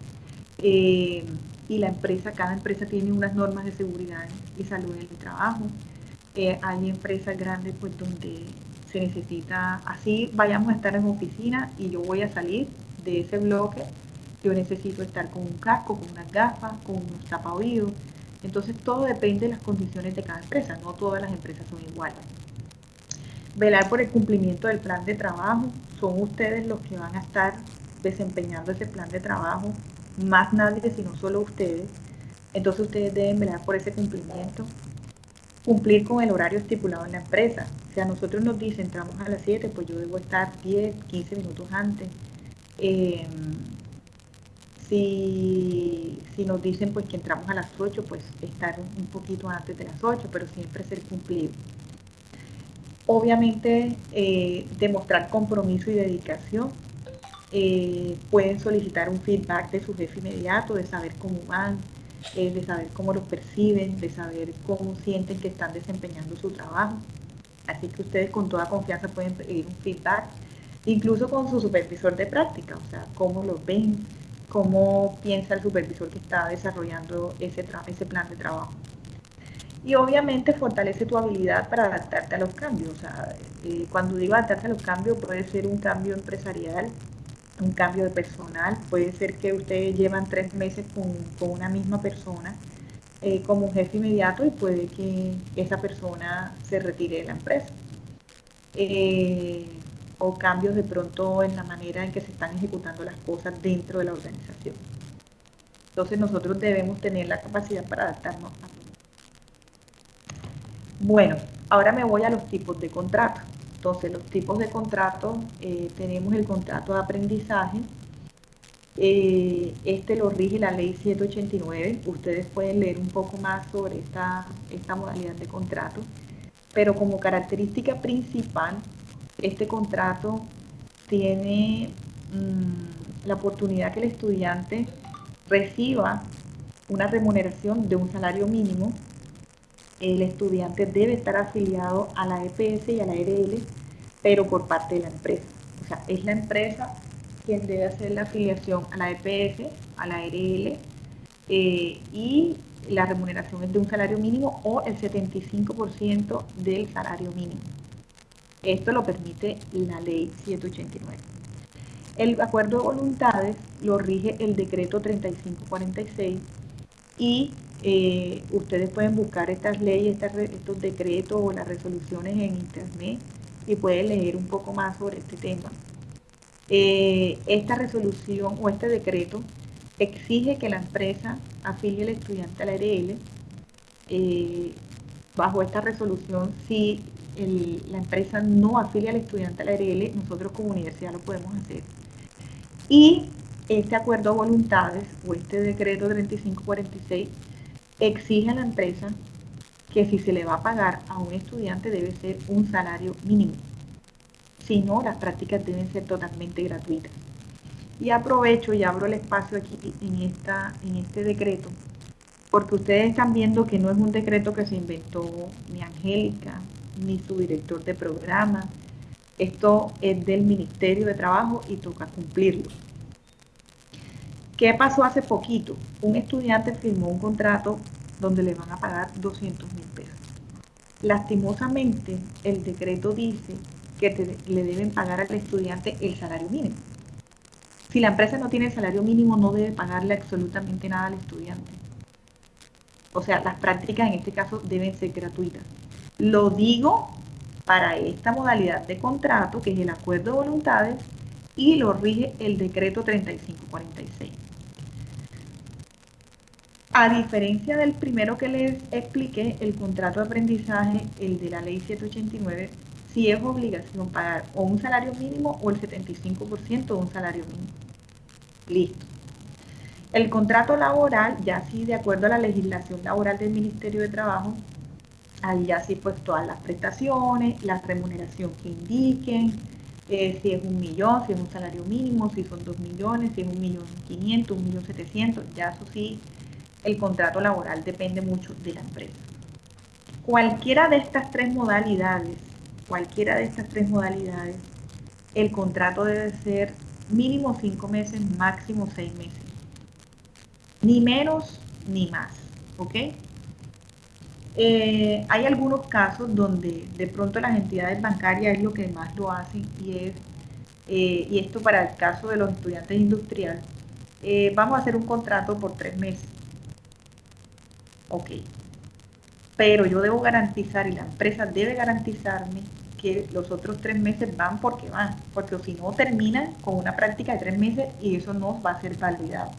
Eh, y la empresa, cada empresa tiene unas normas de seguridad y salud en el trabajo. Eh, hay empresas grandes pues donde se necesita, así vayamos a estar en oficina y yo voy a salir de ese bloque, yo necesito estar con un casco, con unas gafas, con unos tapaoídos. Entonces todo depende de las condiciones de cada empresa, no todas las empresas son iguales. Velar por el cumplimiento del plan de trabajo, son ustedes los que van a estar desempeñando ese plan de trabajo más nadie sino solo ustedes. Entonces ustedes deben velar por ese cumplimiento. Cumplir con el horario estipulado en la empresa. Si a nosotros nos dicen entramos a las 7, pues yo debo estar 10, 15 minutos antes. Em, si, nos dicen pues que entramos a las 8, pues estar un poquito antes de las 8, pero siempre ser cumplido. Obviamente eh, demostrar compromiso y dedicación eh, pueden solicitar un feedback de su jefe inmediato, de saber cómo van, eh, de saber cómo los perciben, de saber cómo sienten que están desempeñando su trabajo. Así que ustedes con toda confianza pueden pedir un feedback, incluso con su supervisor de práctica, o sea, cómo lo ven, cómo piensa el supervisor que está desarrollando ese, ese plan de trabajo. Y obviamente fortalece tu habilidad para adaptarte a los cambios. O sea, eh, cuando digo adaptarse a los cambios, puede ser un cambio empresarial, un cambio de personal. Puede ser que ustedes llevan tres meses con, una misma persona eh, como jefe inmediato y puede que esa persona se retire de la empresa. Eh, o cambios de pronto en la manera en que se están ejecutando las cosas dentro de la organización. Entonces nosotros debemos tener la capacidad para adaptarnos a todo. Bueno, ahora me voy a los tipos de contrato. Entonces, los tipos de contratos, eh, tenemos el contrato de aprendizaje. Eh, este lo rige la ley 789. Ustedes pueden leer un poco más sobre esta, esta modalidad de contrato. Pero como característica principal, este contrato tiene mm, la oportunidad que el estudiante reciba una remuneración de un salario mínimo el estudiante debe estar afiliado a la EPS y a la RL, pero por parte de la empresa. O sea, es la empresa quien debe hacer la afiliación a la EPS, a la RL, eh, y la remuneración es de un salario mínimo o el 75% del salario mínimo. Esto lo permite la ley 189. El acuerdo de voluntades lo rige el decreto 3546 y eh, ustedes pueden buscar estas leyes, estos decretos o las resoluciones en internet y pueden leer un poco más sobre este tema. Eh, esta resolución o este decreto exige que la empresa afilie al estudiante a la RL. Bajo esta resolución, si la empresa no afilia al estudiante a la RL, nosotros como universidad lo podemos hacer. Y este acuerdo de voluntades o este decreto 3546 exige a la empresa que si se le va a pagar a un estudiante debe ser un salario mínimo. Si no, las prácticas deben ser totalmente gratuitas. Y aprovecho y abro el espacio aquí en, esta, en este decreto porque ustedes están viendo que no es un decreto que se inventó ni Angélica, ni su director de programa. Esto es del Ministerio de Trabajo y toca cumplirlo. ¿Qué pasó hace poquito? Un estudiante firmó un contrato donde le van a pagar 200 mil pesos. Lastimosamente, el decreto dice que le deben pagar al estudiante el salario mínimo. Si la empresa no tiene salario mínimo, no debe pagarle absolutamente nada al estudiante. O sea, las prácticas en este caso deben ser gratuitas. Lo digo para esta modalidad de contrato, que es el acuerdo de voluntades, y lo rige el decreto 3546. A diferencia del primero que les expliqué, el contrato de aprendizaje, el de la ley 789, sí es obligación pagar o un salario mínimo o el 75% de un salario mínimo. Listo. El contrato laboral, ya sí, de acuerdo a la legislación laboral del Ministerio de Trabajo, ahí ya sí pues todas las prestaciones, la remuneración que indiquen, eh, si es un millón, si es un salario mínimo, si son dos millones, si es un millón quinientos, un millón setecientos, ya eso sí, el contrato laboral depende mucho de la empresa. Cualquiera de estas tres modalidades, cualquiera de estas tres modalidades, el contrato debe ser mínimo cinco meses, máximo seis meses ni menos ni más, ¿ok? Eh, hay algunos casos donde de pronto las entidades bancarias es lo que más lo hacen y es, eh, y esto para el caso de los estudiantes industriales, eh, vamos a hacer un contrato por tres meses. Ok. Pero yo debo garantizar y la empresa debe garantizarme que los otros tres meses van porque van, porque si no terminan con una práctica de tres meses y eso no va a ser validado.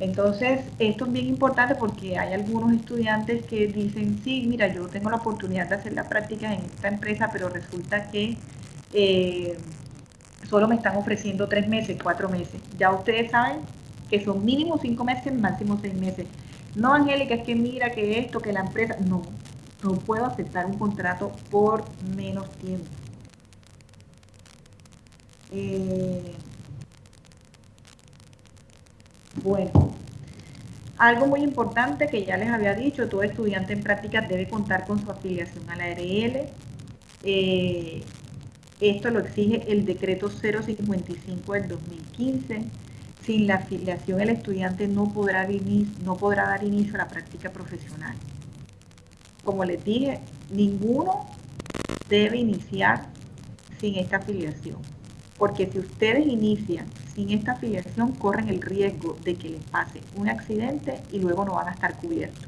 Entonces, esto es bien importante porque hay algunos estudiantes que dicen, sí, mira, yo tengo la oportunidad de hacer la práctica en esta empresa, pero resulta que eh, solo me están ofreciendo tres meses, cuatro meses. Ya ustedes saben que son mínimo cinco meses, máximo seis meses. No, Angélica, es que mira que esto, que la empresa, no, no puedo aceptar un contrato por menos tiempo. Eh, bueno, algo muy importante que ya les había dicho, todo estudiante en prácticas debe contar con su afiliación a la ARL. Eh, esto lo exige el decreto 055 del 2015. Sin la afiliación el estudiante no podrá, no podrá dar inicio a la práctica profesional. Como les dije, ninguno debe iniciar sin esta afiliación. Porque si ustedes inician sin esta afiliación corren el riesgo de que les pase un accidente y luego no van a estar cubiertos.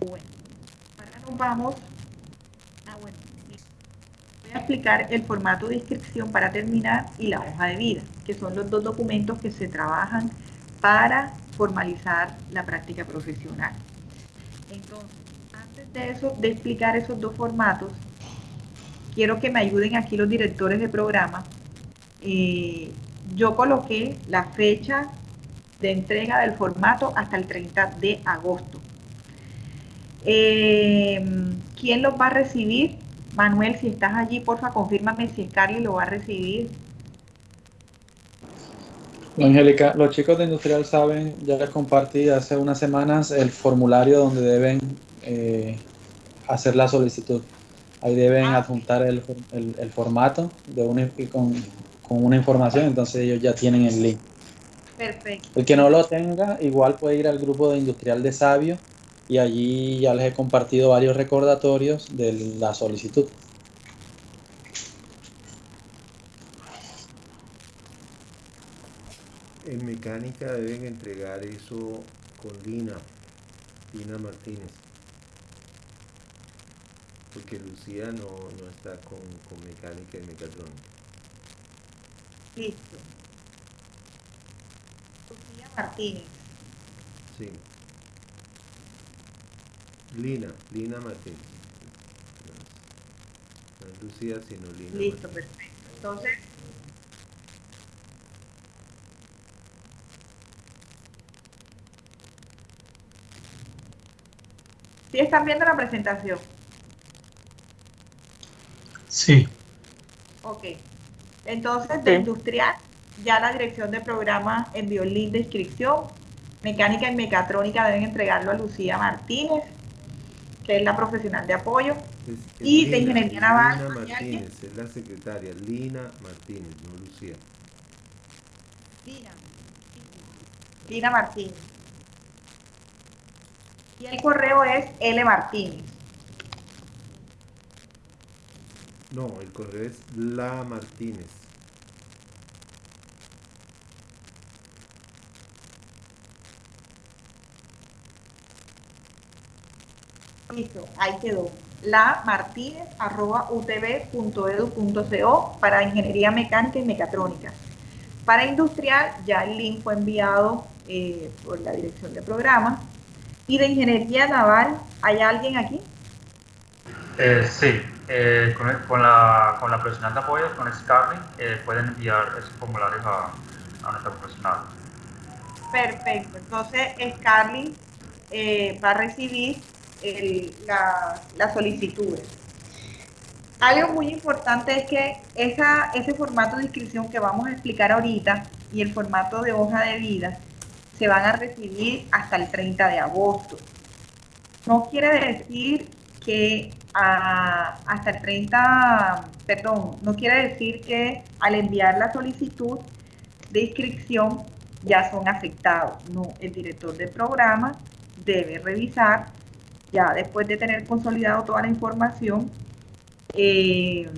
Bueno, ahora nos vamos a, ah, voy a explicar el formato de inscripción para terminar y la hoja de vida, que son los dos documentos que se trabajan para formalizar la práctica profesional. Entonces, antes de eso, de explicar esos dos formatos, quiero que me ayuden aquí los directores de programa eh, yo coloqué la fecha de entrega del formato hasta el 30 de agosto. Eh, ¿Quién los va a recibir? Manuel, si estás allí, porfa, confírmame si Carly lo va a recibir. Angélica, los chicos de Industrial saben, ya les compartí hace unas semanas el formulario donde deben eh, hacer la solicitud. Ahí deben ah. adjuntar el, formato de un, con, con una información, entonces ellos ya tienen el link. Perfecto. El que no lo tenga, igual puede ir al grupo de Industrial de Sabio y allí ya les he compartido varios recordatorios de la solicitud. En mecánica deben entregar eso con Lina, Lina Martínez. Porque Lucía no, no está con, con mecánica y mecatrónica. Listo. Lucía Martínez. Sí. Lina, Lina Martínez. No es Lucía, sino Lina. Listo, perfecto. Entonces, ¿Sí están viendo la presentación? Sí. Ok. Entonces, de industrial, ya la dirección de programa envió el link de inscripción. Mecánica y mecatrónica deben entregarlo a Lucía Martínez, es la profesional de apoyo. y de ingeniería naval. Lina Martínez, es la secretaria. Lina Martínez, no Lucía. Lina. Lina Martínez. Y el correo es L Martínez. No, el correo es La Martínez. Listo, ahí quedó. La Martínez arroba utv.edu.co para ingeniería mecánica y mecatrónica. Para industrial, ya el link fue enviado eh, por la dirección de programa. Y de ingeniería naval, ¿hay alguien aquí? Eh, sí, eh, con, la, con la profesional de apoyo, con Scarlett, eh, pueden enviar esos formularios a, a nuestra profesional. Perfecto, entonces Scarlett va a recibir la, la solicitud. Algo muy importante es que ese formato de inscripción que vamos a explicar ahorita y el formato de hoja de vida se van a recibir hasta el 30 de agosto. No quiere decir que hasta el 30, perdón, no quiere decir que al enviar la solicitud de inscripción ya son aceptados. No, el director del programa debe revisar, ya después de tener consolidado toda la información, eh,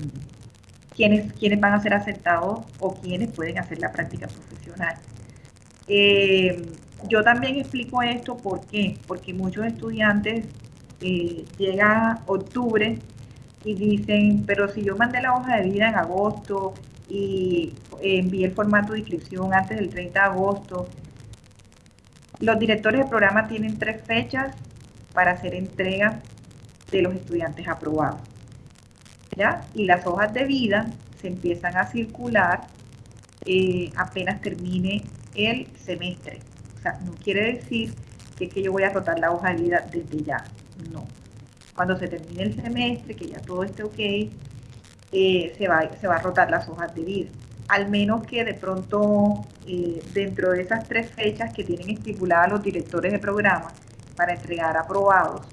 quiénes, van a ser aceptados o quiénes pueden hacer la práctica profesional. Eh, yo también explico esto, ¿por qué? Porque muchos estudiantes eh, llega octubre y dicen, pero si yo mandé la hoja de vida en agosto y envié el formato de inscripción antes del 30 de agosto, los directores de programa tienen tres fechas para hacer entrega de los estudiantes aprobados. ¿ya? Y las hojas de vida se empiezan a circular eh, apenas termine el semestre. O sea, no quiere decir que, que yo voy a rotar la hoja de vida desde ya. No. Cuando se termine el semestre, que ya todo esté ok, eh, se, va, se va a rotar las hojas de vida. Al menos que de pronto, eh, dentro de esas tres fechas que tienen estipuladas los directores de programa para entregar aprobados,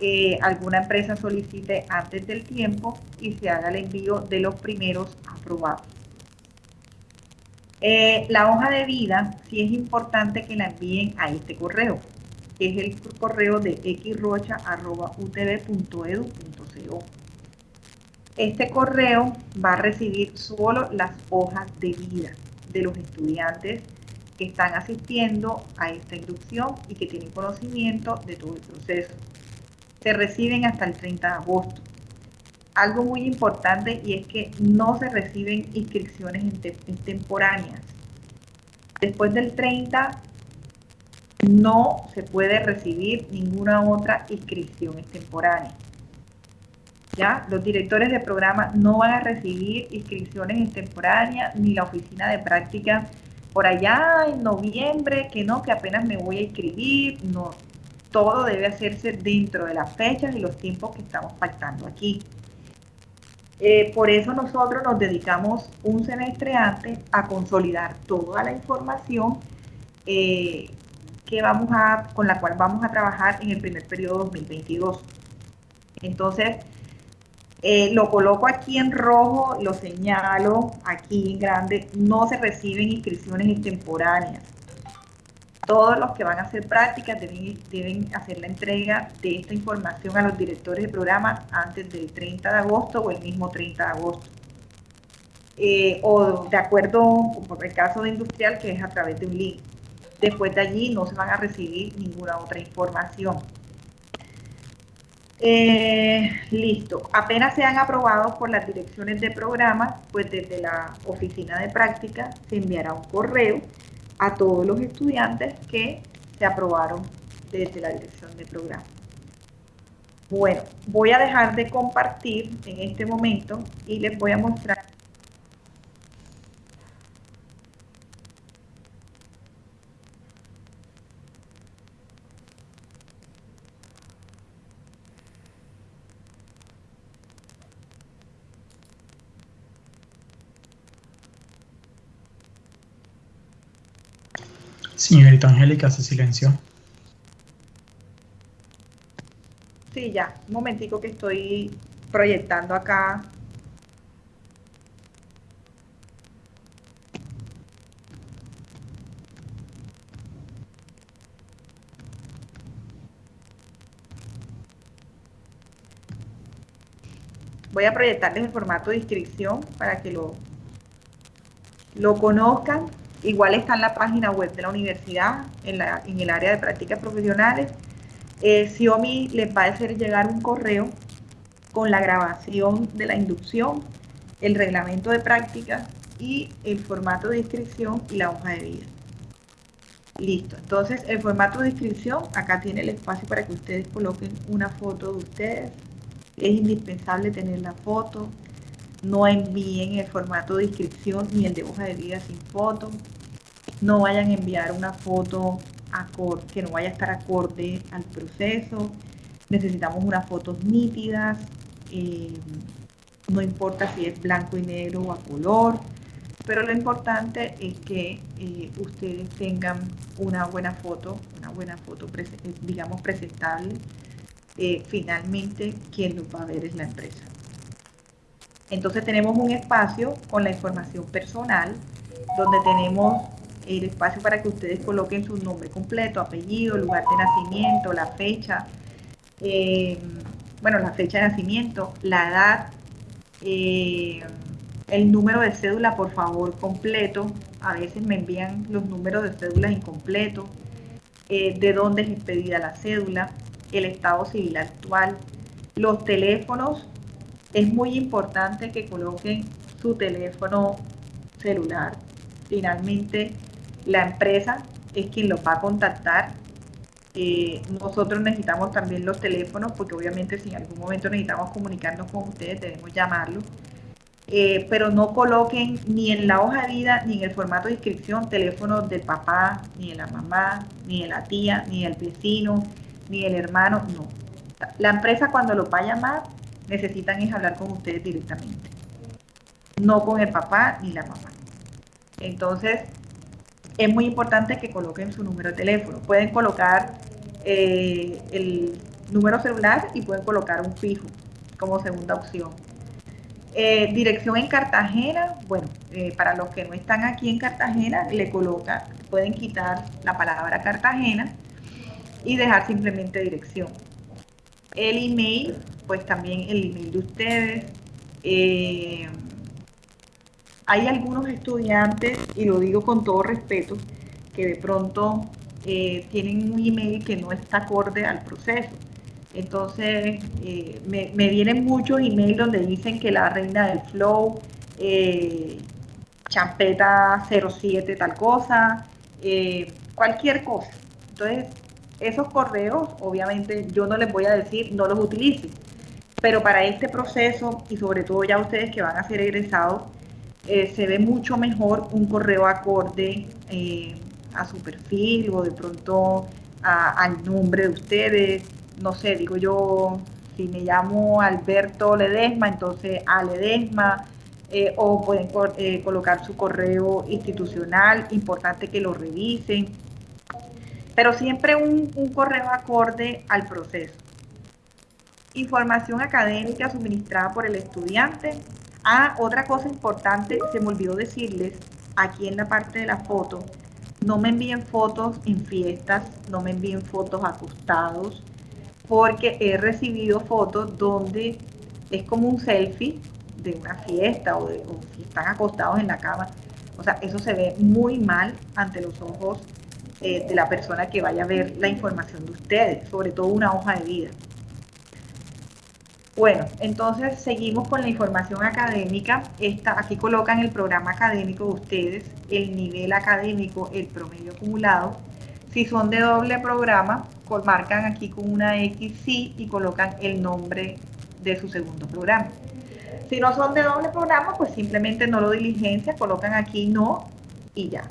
eh, alguna empresa solicite antes del tiempo y se haga el envío de los primeros aprobados. la hoja de vida, sí es importante que la envíen a este correo que es el correo de xrocha.utv.edu.co. Este correo va a recibir solo las hojas de vida de los estudiantes que están asistiendo a esta inducción y que tienen conocimiento de todo el proceso. Se reciben hasta el 30 de agosto. Algo muy importante y es que no se reciben inscripciones temporáneas. Después del 30 no se puede recibir ninguna otra inscripción extemporánea. ¿Ya? Los directores de programa no van a recibir inscripciones extemporáneas ni la oficina de práctica por allá en noviembre, que no, que apenas me voy a inscribir, no. Todo debe hacerse dentro de las fechas y los tiempos que estamos pactando aquí. Eh, por eso nosotros nos dedicamos un semestre antes a consolidar toda la información eh, que vamos a, con la cual vamos a trabajar en el primer periodo 2022. Entonces, eh, lo coloco aquí en rojo, lo señalo aquí en grande, no se reciben inscripciones extemporáneas. Todos los que van a hacer prácticas deben, deben hacer la entrega de esta información a los directores de programa antes del 30 de agosto o el mismo 30 de agosto. Eh, o de acuerdo, por el caso de industrial, que es a través de un link. Después de allí no se van a recibir ninguna otra información. Eh, listo. Apenas sean aprobados por las direcciones de programa, pues desde la oficina de práctica se enviará un correo a todos los estudiantes que se aprobaron desde la dirección de programa. Bueno, voy a dejar de compartir en este momento y les voy a mostrar Señorita Angélica, se silenció. Sí, ya. Un momentico que estoy proyectando acá voy a proyectarles el formato de inscripción para que lo, lo conozcan. Igual está en la página web de la universidad, en, la, en el área de prácticas profesionales. Eh, Xiomi les va a hacer llegar un correo con la grabación de la inducción, el reglamento de prácticas y el formato de inscripción y la hoja de vida. Listo, entonces el formato de inscripción, acá tiene el espacio para que ustedes coloquen una foto de ustedes, es indispensable tener la foto. No envíen el formato de inscripción ni el de hoja de vida sin foto. No vayan a enviar una foto que no vaya a estar acorde al proceso. Necesitamos unas fotos nítidas. Eh, no importa si es blanco y negro o a color. Pero lo importante es que eh, ustedes tengan una buena foto, una buena foto, digamos, presentable eh, finalmente quien nos va a ver es la empresa. Entonces tenemos un espacio con la información personal, donde tenemos el espacio para que ustedes coloquen su nombre completo, apellido, lugar de nacimiento, la fecha, eh, bueno, la fecha de nacimiento, la edad, eh, el número de cédula, por favor, completo. A veces me envían los números de cédulas incompletos, de dónde es expedida la cédula, el estado civil actual. Los teléfonos, es muy importante que coloquen su teléfono celular. Finalmente, la empresa es quien los va a contactar. Eh, nosotros necesitamos también los teléfonos porque obviamente si en algún momento necesitamos comunicarnos con ustedes debemos llamarlos. Eh, pero no coloquen ni en la hoja de vida ni en el formato de inscripción teléfonos del papá, ni de la mamá, ni de la tía, ni del vecino, ni el hermano, no. La empresa cuando lo va a llamar necesitan es hablar con ustedes directamente, no con el papá ni la mamá. Entonces, es muy importante que coloquen su número de teléfono. Pueden colocar eh, el número celular y pueden colocar un fijo como segunda opción. Eh, dirección en Cartagena, bueno, eh, para los que no están aquí en Cartagena, le colocan, pueden quitar la palabra Cartagena y dejar simplemente dirección. El email, pues también el email de ustedes. Eh, hay algunos estudiantes, y lo digo con todo respeto, que de pronto eh, tienen un email que no está acorde al proceso. Entonces, eh, me, vienen muchos emails donde dicen que la reina del flow, champeta 07 tal cosa, cualquier cosa. Entonces, esos correos, obviamente, yo no les voy a decir no los utilicen, pero para este proceso y sobre todo ya ustedes que van a ser egresados, eh, se ve mucho mejor un correo acorde eh, a su perfil o de pronto al nombre de ustedes. No sé, digo yo, si me llamo Alberto Ledesma, entonces a Ledesma, eh, o pueden colocar su correo institucional, importante que lo revisen pero siempre un, correo acorde al proceso. Información académica suministrada por el estudiante. Ah, otra cosa importante, se me olvidó decirles, aquí en la parte de la foto, no me envíen fotos en fiestas, no me envíen fotos acostados, porque he recibido fotos donde es como un selfie de una fiesta o, de, si están acostados en la cama. O sea, eso se ve muy mal ante los ojos eh, de la persona que vaya a ver la información de ustedes, sobre todo una hoja de vida. Bueno, entonces seguimos con la información académica. Esta, aquí colocan el programa académico de ustedes, el nivel académico, el promedio acumulado. Si son de doble programa, marcan aquí con una X sí y colocan el nombre de su segundo programa. Si no son de doble programa, pues simplemente no lo diligencia, colocan aquí no y ya.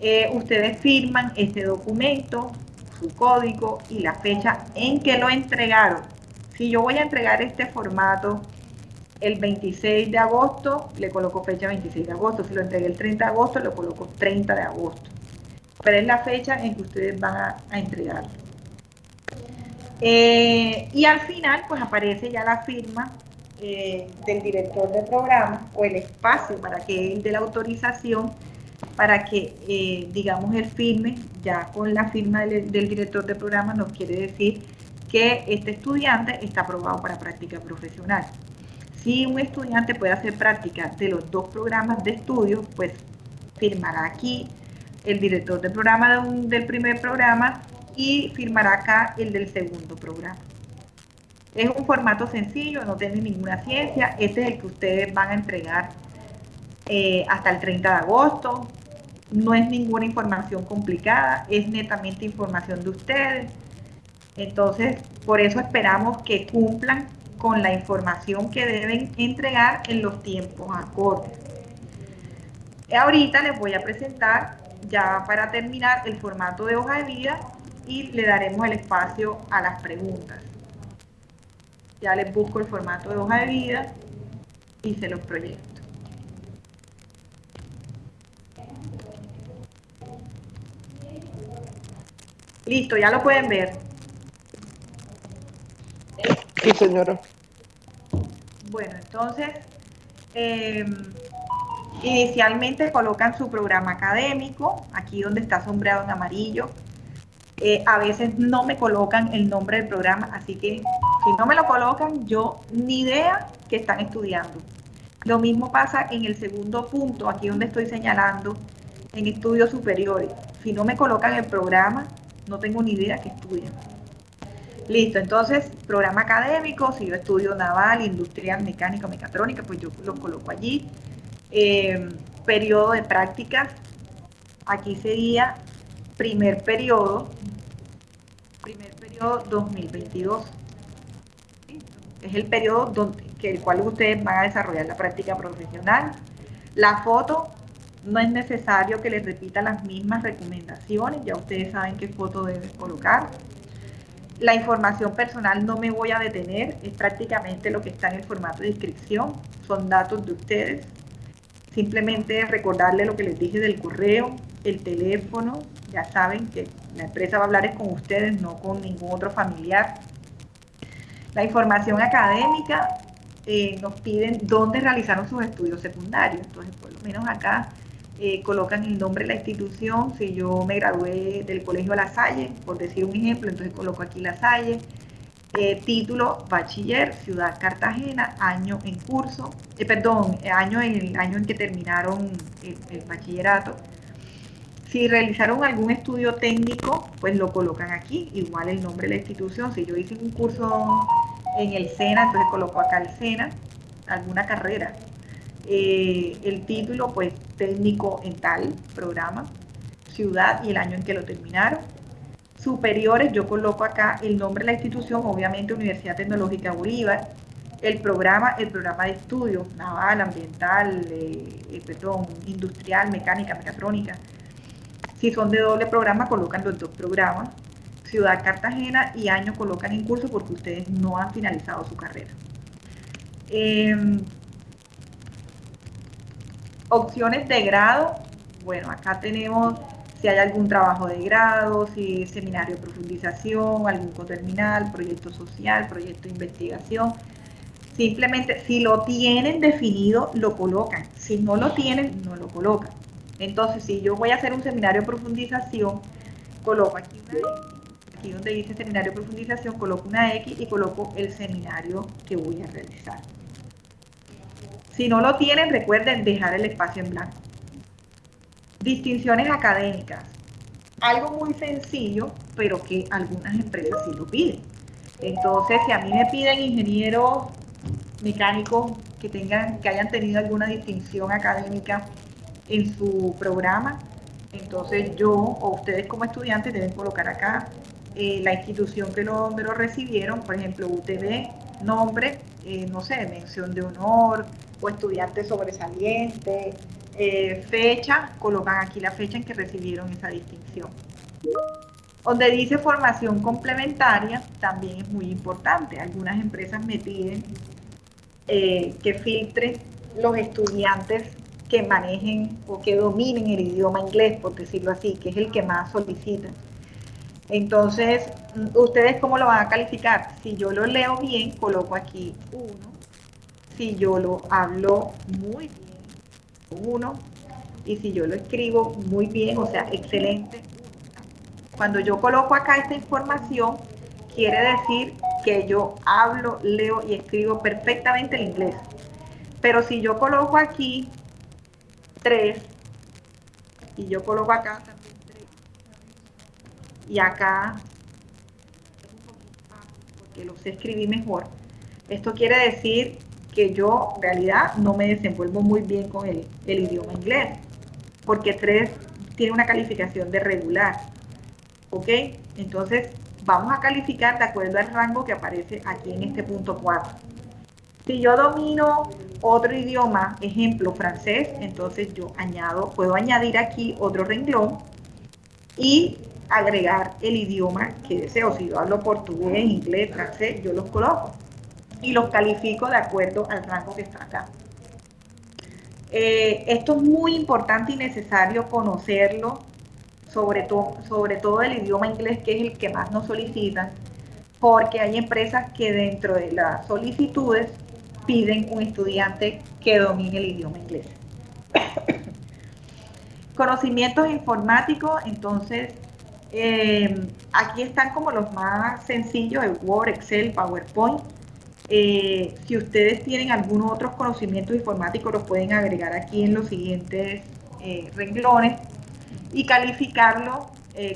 Eh, ustedes firman este documento, su código y la fecha en que lo entregaron. Si yo voy a entregar este formato el 26 de agosto, le coloco fecha 26 de agosto. Si lo entregué el 30 de agosto, le coloco 30 de agosto. pero es la fecha en que ustedes van a, entregarlo. Eh, y al final, pues aparece ya la firma eh, del director de programa o el espacio para que él dé la autorización para que, eh, digamos, el firme, ya con la firma del, director de programa nos quiere decir que este estudiante está aprobado para práctica profesional. Si un estudiante puede hacer práctica de los dos programas de estudio, pues firmará aquí el director de programa del primer programa y firmará acá el del segundo programa. Es un formato sencillo, no tiene ninguna ciencia. Este es el que ustedes van a entregar eh, hasta el 30 de agosto. No es ninguna información complicada, es netamente información de ustedes. Entonces, por eso esperamos que cumplan con la información que deben entregar en los tiempos acordes. Ahorita les voy a presentar, ya para terminar, el formato de hoja de vida y le daremos el espacio a las preguntas. Ya les busco el formato de hoja de vida y se los proyecto. Listo, ya lo pueden ver. Sí, señora. Bueno, entonces, eh, inicialmente colocan su programa académico, aquí donde está sombreado en amarillo, eh, a veces no me colocan el nombre del programa, así que si no me lo colocan, yo ni idea que están estudiando. Lo mismo pasa en el segundo punto, aquí donde estoy señalando, en estudios superiores. Si no me colocan el programa, no tengo ni idea que estudian. Listo, entonces, programa académico, si yo estudio naval, industrial, mecánico, mecatrónica, pues yo lo coloco allí. Eh, periodo de prácticas, aquí sería primer periodo, primer periodo 2022. Es el periodo donde, que el cual ustedes van a desarrollar la práctica profesional. La foto no es necesario que les repita las mismas recomendaciones, ya ustedes saben qué foto deben colocar. La información personal no me voy a detener, es prácticamente lo que está en el formato de inscripción, son datos de ustedes. Simplemente recordarle lo que les dije del correo, el teléfono, ya saben que la empresa va a hablar es con ustedes, no con ningún otro familiar. La información académica eh, nos piden dónde realizaron sus estudios secundarios. Entonces, por lo menos acá eh, colocan el nombre de la institución. Si yo me gradué del Colegio La Salle, por decir un ejemplo, entonces coloco aquí La Salle. Eh, título bachiller, Ciudad Cartagena, año en curso, perdón, año en el año en que terminaron el bachillerato, si realizaron algún estudio técnico, pues lo colocan aquí, igual el nombre de la institución. Si yo hice un curso en el SENA, entonces coloco acá el SENA, alguna carrera. Eh, el título, pues técnico en tal programa, ciudad y el año en que lo terminaron. Superiores, yo coloco acá el nombre de la institución, obviamente Universidad Tecnológica Bolívar, el programa, el programa de estudio, naval, ambiental, eh, eh, perdón, industrial, mecánica, mecatrónica, si son de doble programa, colocan los dos programas. Ciudad Cartagena y año colocan en curso porque ustedes no han finalizado su carrera. Em, opciones de grado. Bueno, acá tenemos si hay algún trabajo de grado, si seminario de profundización, algún coterminal, proyecto social, proyecto de investigación. Simplemente, si lo tienen definido, lo colocan. Si no lo tienen, no lo colocan. Entonces, si yo voy a hacer un seminario de profundización, coloco aquí una X, aquí donde dice seminario de profundización, coloco una X y coloco el seminario que voy a realizar. Si no lo tienen, recuerden dejar el espacio en blanco. Distinciones académicas. Algo muy sencillo, pero que algunas empresas sí lo piden. Entonces, si a mí me piden ingenieros mecánicos que tengan, que hayan tenido alguna distinción académica en su programa. Entonces yo o ustedes como estudiantes deben colocar acá eh, la institución que lo, lo recibieron, por ejemplo UTV, nombre, eh, no sé, mención de honor o estudiante sobresaliente, eh, fecha, colocan aquí la fecha en que recibieron esa distinción. Donde dice formación complementaria, también es muy importante. Algunas empresas me piden que filtre los estudiantes que manejen o que dominen el idioma inglés, por decirlo así, que es el que más solicitan. Entonces, ¿ustedes cómo lo van a calificar? Si yo lo leo bien, coloco aquí 1. Si yo lo hablo muy bien, 1. Y si yo lo escribo muy bien, o sea, excelente, cuando yo coloco acá esta información, quiere decir que yo hablo, leo y escribo perfectamente el inglés. Pero si yo coloco aquí 3 y yo coloco acá también 3 y acá porque lo sé escribir mejor, esto quiere decir que yo en realidad no me desenvuelvo muy bien con el, el idioma inglés, porque 3 tiene una calificación de regular. ¿Ok? Entonces, vamos a calificar de acuerdo al rango que aparece aquí en este punto 4. Si yo domino otro idioma, ejemplo francés, entonces yo añado, puedo añadir aquí otro renglón y agregar el idioma que deseo. Si yo hablo portugués, inglés, francés, yo los coloco y los califico de acuerdo al rango que está acá. Eh, esto es muy importante y necesario conocerlo sobre, todo sobre todo el idioma inglés, que es el que más nos solicitan, porque hay empresas que dentro de las solicitudes piden un estudiante que domine el idioma inglés. <coughs> Conocimientos informáticos, entonces, eh, aquí están como los más sencillos, el Word, Excel, PowerPoint. Eh, si ustedes tienen algunos otros conocimientos informáticos, los pueden agregar aquí en los siguientes eh, renglones y calificarlo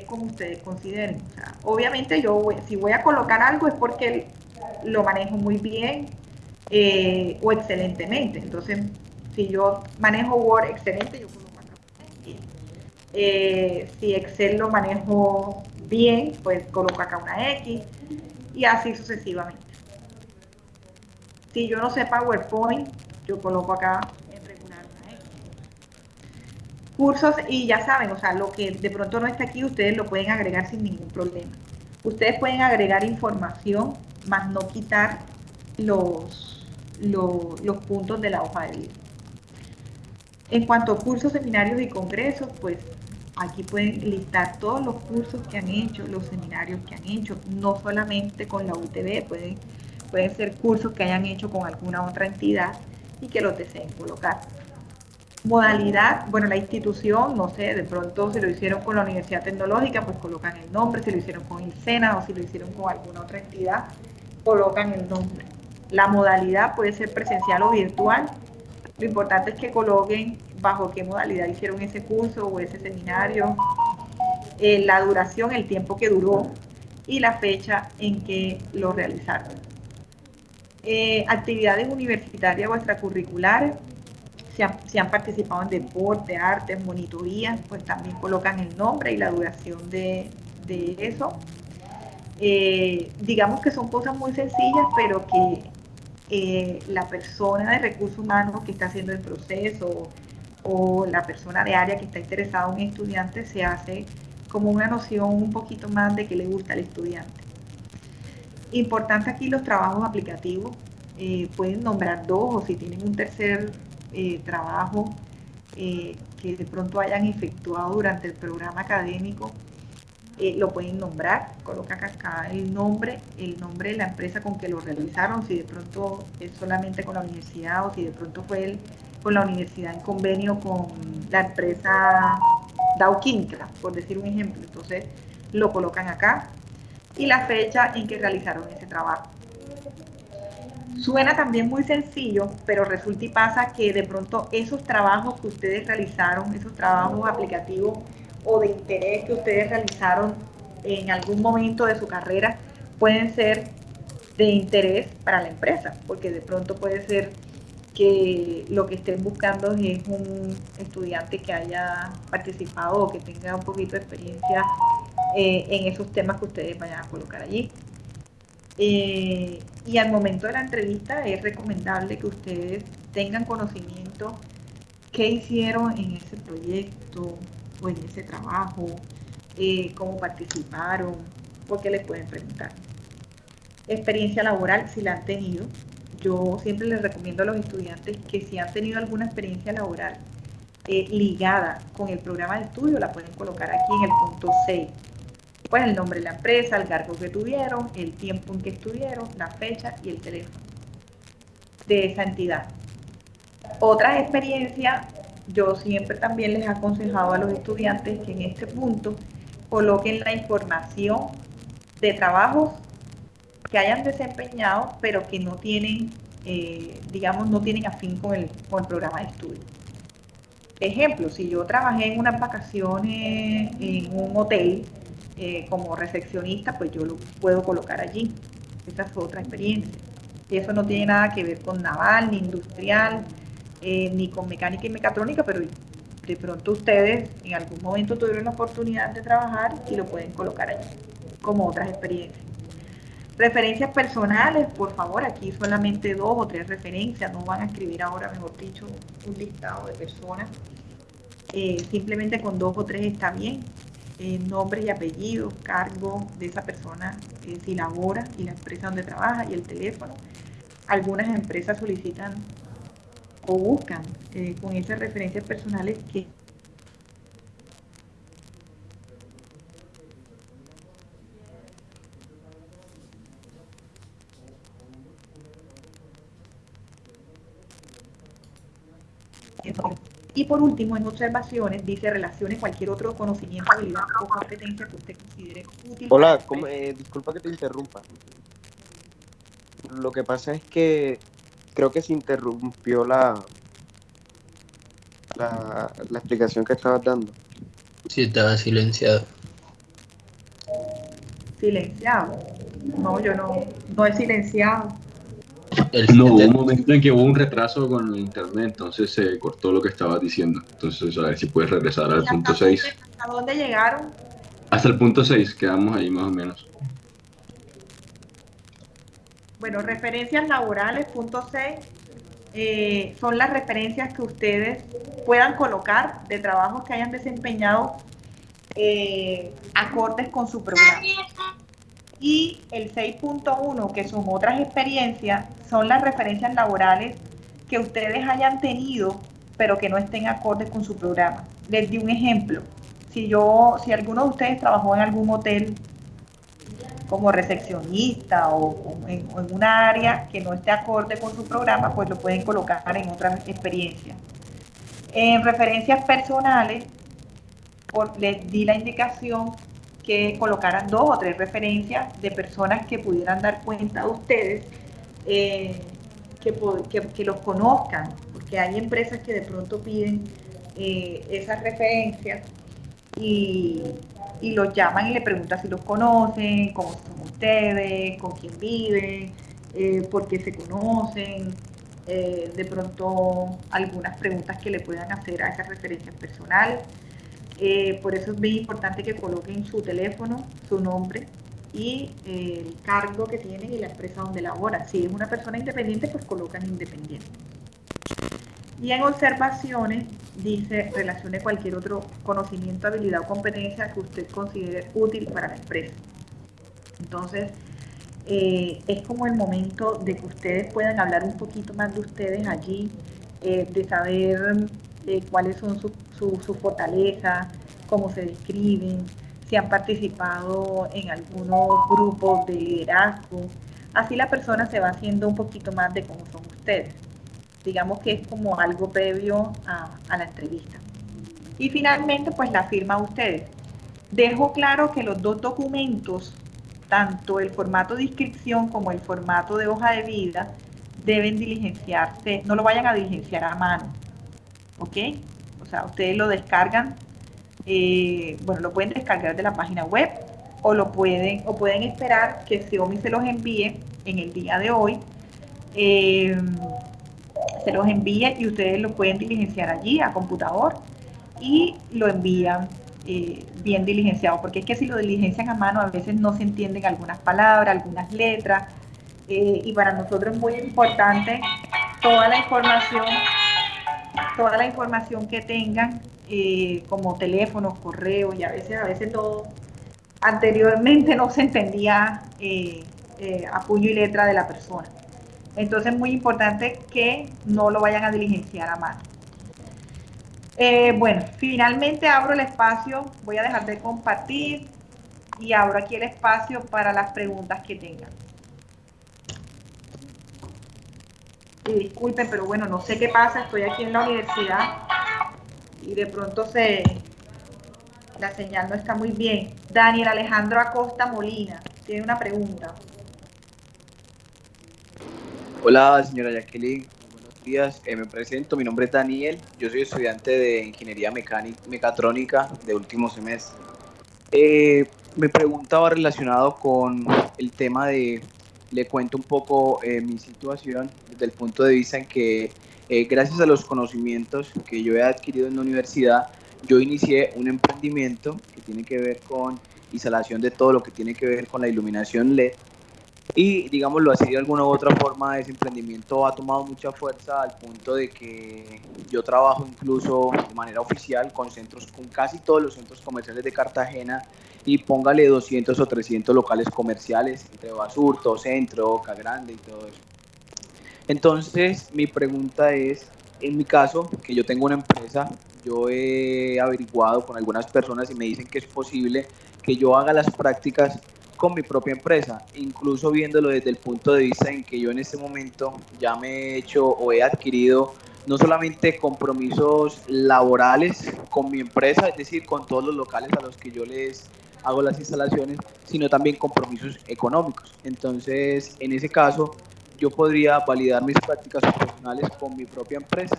como ustedes consideren. obviamente yo si voy a colocar algo es porque lo manejo muy bien o excelentemente. Entonces, si yo manejo Word excelente, yo eh, si Excel lo manejo bien, pues coloco acá una X y así sucesivamente. Si yo no sé PowerPoint, yo coloco acá cursos y ya saben, o sea, lo que de pronto no está aquí, ustedes lo pueden agregar sin ningún problema. Ustedes pueden agregar información, más no quitar los, los, puntos de la hoja de vida. En cuanto a cursos, seminarios y congresos, pues aquí pueden listar todos los cursos que han hecho, los seminarios que han hecho, no solamente con la UTB, pueden, pueden ser cursos que hayan hecho con alguna otra entidad y que los deseen colocar. Modalidad, bueno, la institución, no sé, de pronto si lo hicieron con la Universidad Tecnológica, pues colocan el nombre, si lo hicieron con el SENA o si lo hicieron con alguna otra entidad, colocan el nombre. La modalidad puede ser presencial o virtual. Lo importante es que coloquen bajo qué modalidad hicieron ese curso o ese seminario, eh, la duración, el tiempo que duró y la fecha en que lo realizaron. Eh, actividades universitarias o extracurriculares, si han, participado en deporte, arte, monitoría, pues también colocan el nombre y la duración de, eso. Eh, digamos que son cosas muy sencillas, pero que la persona de recursos humanos que está haciendo el proceso o la persona de área que está interesada en un estudiante se hace como una noción un poquito más de que le gusta al estudiante. Importante aquí los trabajos aplicativos. Eh, pueden nombrar dos o si tienen un tercer eh, trabajo eh, que de pronto hayan efectuado durante el programa académico, lo pueden nombrar, colocan acá el nombre, el nombre de la empresa con que lo realizaron, si de pronto es solamente con la universidad o si de pronto fue el, con la universidad en convenio con la empresa Dow por decir un ejemplo. Entonces lo colocan acá y la fecha en que realizaron ese trabajo. Suena también muy sencillo, pero resulta y pasa que de pronto esos trabajos que ustedes realizaron, esos trabajos aplicativos o de interés que ustedes realizaron en algún momento de su carrera, pueden ser de interés para la empresa, porque de pronto puede ser que lo que estén buscando es un estudiante que haya participado o que tenga un poquito de experiencia eh, en esos temas que ustedes vayan a colocar allí. Eh, y al momento de la entrevista es recomendable que ustedes tengan conocimiento qué hicieron en ese proyecto o en ese trabajo, eh, cómo participaron, porque les pueden preguntar. Experiencia laboral, si la han tenido. Yo siempre les recomiendo a los estudiantes que si han tenido alguna experiencia laboral, eh, ligada con el programa de estudio, la pueden colocar aquí en el punto 6. Pues el nombre de la empresa, el cargo que tuvieron, el tiempo en que estuvieron, la fecha y el teléfono de esa entidad. Otras experiencias, yo siempre también les he aconsejado a los estudiantes que en este punto coloquen la información de trabajos que hayan desempeñado, pero que no tienen, eh, digamos, no tienen afín con el, con el programa de estudio. Ejemplo, si yo trabajé en unas vacaciones en un hotel eh, como recepcionista, pues yo lo puedo colocar allí. Esa es otra experiencia. Y eso no tiene nada que ver con naval, ni industrial, eh, ni con mecánica y mecatrónica, pero de pronto ustedes en algún momento tuvieron la oportunidad de trabajar y lo pueden colocar allí, como otras experiencias. Referencias personales, por favor, aquí solamente dos o tres referencias, no van a escribir ahora, mejor dicho, un listado de personas. Eh, simplemente con dos o tres está bien. Eh, nombre y apellido, cargo de esa persona, eh, si labora y la empresa donde trabaja y el teléfono. Algunas empresas solicitan o buscan con esas referencias personales que Y por último, en observaciones, dice relaciones cualquier otro conocimiento, habilidad o competencia que usted considere útil. Hola, eh, disculpa que te interrumpa. Lo que pasa es que creo que se interrumpió la, la, la explicación que estabas dando. Sí, estaba silenciado. Silenciado. No, yo no, no he silenciado no, hubo un momento en que hubo un retraso con el internet, entonces se cortó lo que estaba diciendo. Entonces, a ver si puedes regresar al punto 6. ¿A dónde llegaron? Hasta el punto 6, quedamos ahí más o menos. Bueno, referencias laborales, punto 6, eh, son las referencias que ustedes puedan colocar de trabajos que hayan desempeñado eh, acordes con su programa. Y el 6.1, que son otras experiencias, son las referencias laborales que ustedes hayan tenido, pero que no estén acordes con su programa. Les di un ejemplo. Si yo, si alguno de ustedes trabajó en algún hotel como recepcionista o, en, una área que no esté acorde con su programa, pues lo pueden colocar en otras experiencias. En referencias personales, les di la indicación que colocaran dos o tres referencias de personas que pudieran dar cuenta a ustedes, eh, que, los conozcan, porque hay empresas que de pronto piden eh, esas referencias y, los llaman y le preguntan si los conocen, cómo son ustedes, con quién viven, eh, por qué se conocen, de pronto algunas preguntas que le puedan hacer a esas referencias personales. Eh, por eso es muy importante que coloquen su teléfono, su nombre y eh, el cargo que tienen y la empresa donde labora. Si es una persona independiente, pues colocan independiente. Y en observaciones dice relacione cualquier otro conocimiento, habilidad o competencia que usted considere útil para la empresa. Entonces, eh, es como el momento de que ustedes puedan hablar un poquito más de ustedes allí, de saber cuáles son sus su, fortaleza, cómo se describen, si han participado en algunos grupos de liderazgo. Así la persona se va haciendo un poquito más de cómo son ustedes. Digamos que es como algo previo a, a la entrevista. Y finalmente, pues la firma ustedes. Dejo claro que los dos documentos, tanto el formato de inscripción como el formato de hoja de vida, deben diligenciarse, no lo vayan a diligenciar a mano. ¿Ok? O sea, ustedes lo descargan, eh, bueno, lo pueden descargar de la página web o lo pueden, o pueden esperar que Xiaomi se los envíe en el día de hoy. Eh, se los envíe y ustedes lo pueden diligenciar allí a computador y lo envían eh, bien diligenciado, porque es que si lo diligencian a mano a veces no se entienden algunas palabras, algunas letras, y para nosotros es muy importante toda la información toda la información que tengan, eh, como teléfonos, correos, y a veces, a veces no, anteriormente no se entendía eh, eh, a puño y letra de la persona. Entonces es muy importante que no lo vayan a diligenciar a mano. Bueno, finalmente abro el espacio, voy a dejar de compartir y abro aquí el espacio para las preguntas que tengan. Y disculpen, pero bueno, no sé qué pasa, estoy aquí en la universidad y de pronto se la señal no está muy bien. Daniel Alejandro Acosta Molina tiene una pregunta. Hola, señora Jacqueline. Buenos días. Eh, me presento. Mi nombre es Daniel. Yo soy estudiante de Ingeniería Mecánica, Mecatrónica de último semestre. Eh, mi pregunta va relacionado con el tema de, le cuento un poco eh, mi situación desde el punto de vista en que gracias a los conocimientos que yo he adquirido en la universidad, yo inicié un emprendimiento que tiene que ver con instalación de todo lo que tiene que ver con la iluminación LED y, digámoslo así, de alguna u otra forma, ese emprendimiento ha tomado mucha fuerza al punto de que yo trabajo incluso de manera oficial con centros, con casi todos los centros comerciales de Cartagena y póngale 200 o 300 locales comerciales entre Basurto, Centro, Boca Grande y todo eso. Entonces, mi pregunta es, en mi caso, que yo tengo una empresa, yo he averiguado con algunas personas y me dicen que es posible que yo haga las prácticas con mi propia empresa, incluso viéndolo desde el punto de vista en que yo en este momento ya me he hecho o he adquirido no solamente compromisos laborales con mi empresa, es decir, con todos los locales a los que yo les hago las instalaciones, sino también compromisos económicos. Entonces, en ese caso, yo podría validar mis prácticas profesionales con mi propia empresa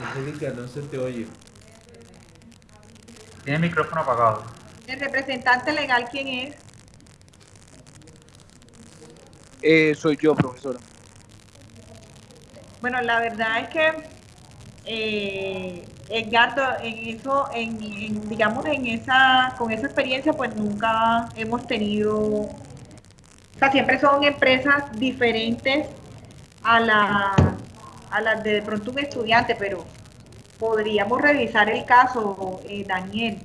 Angélica, no se te oye. Tiene el micrófono apagado. ¿El representante legal quién es? Eh, soy yo, profesora. Bueno, la verdad es que eh, Edgardo, en eso, en, digamos, en esa, con esa experiencia, pues nunca hemos tenido, o sea, siempre son empresas diferentes a la, a las de, de pronto un estudiante, pero podríamos revisar el caso, eh, Daniel.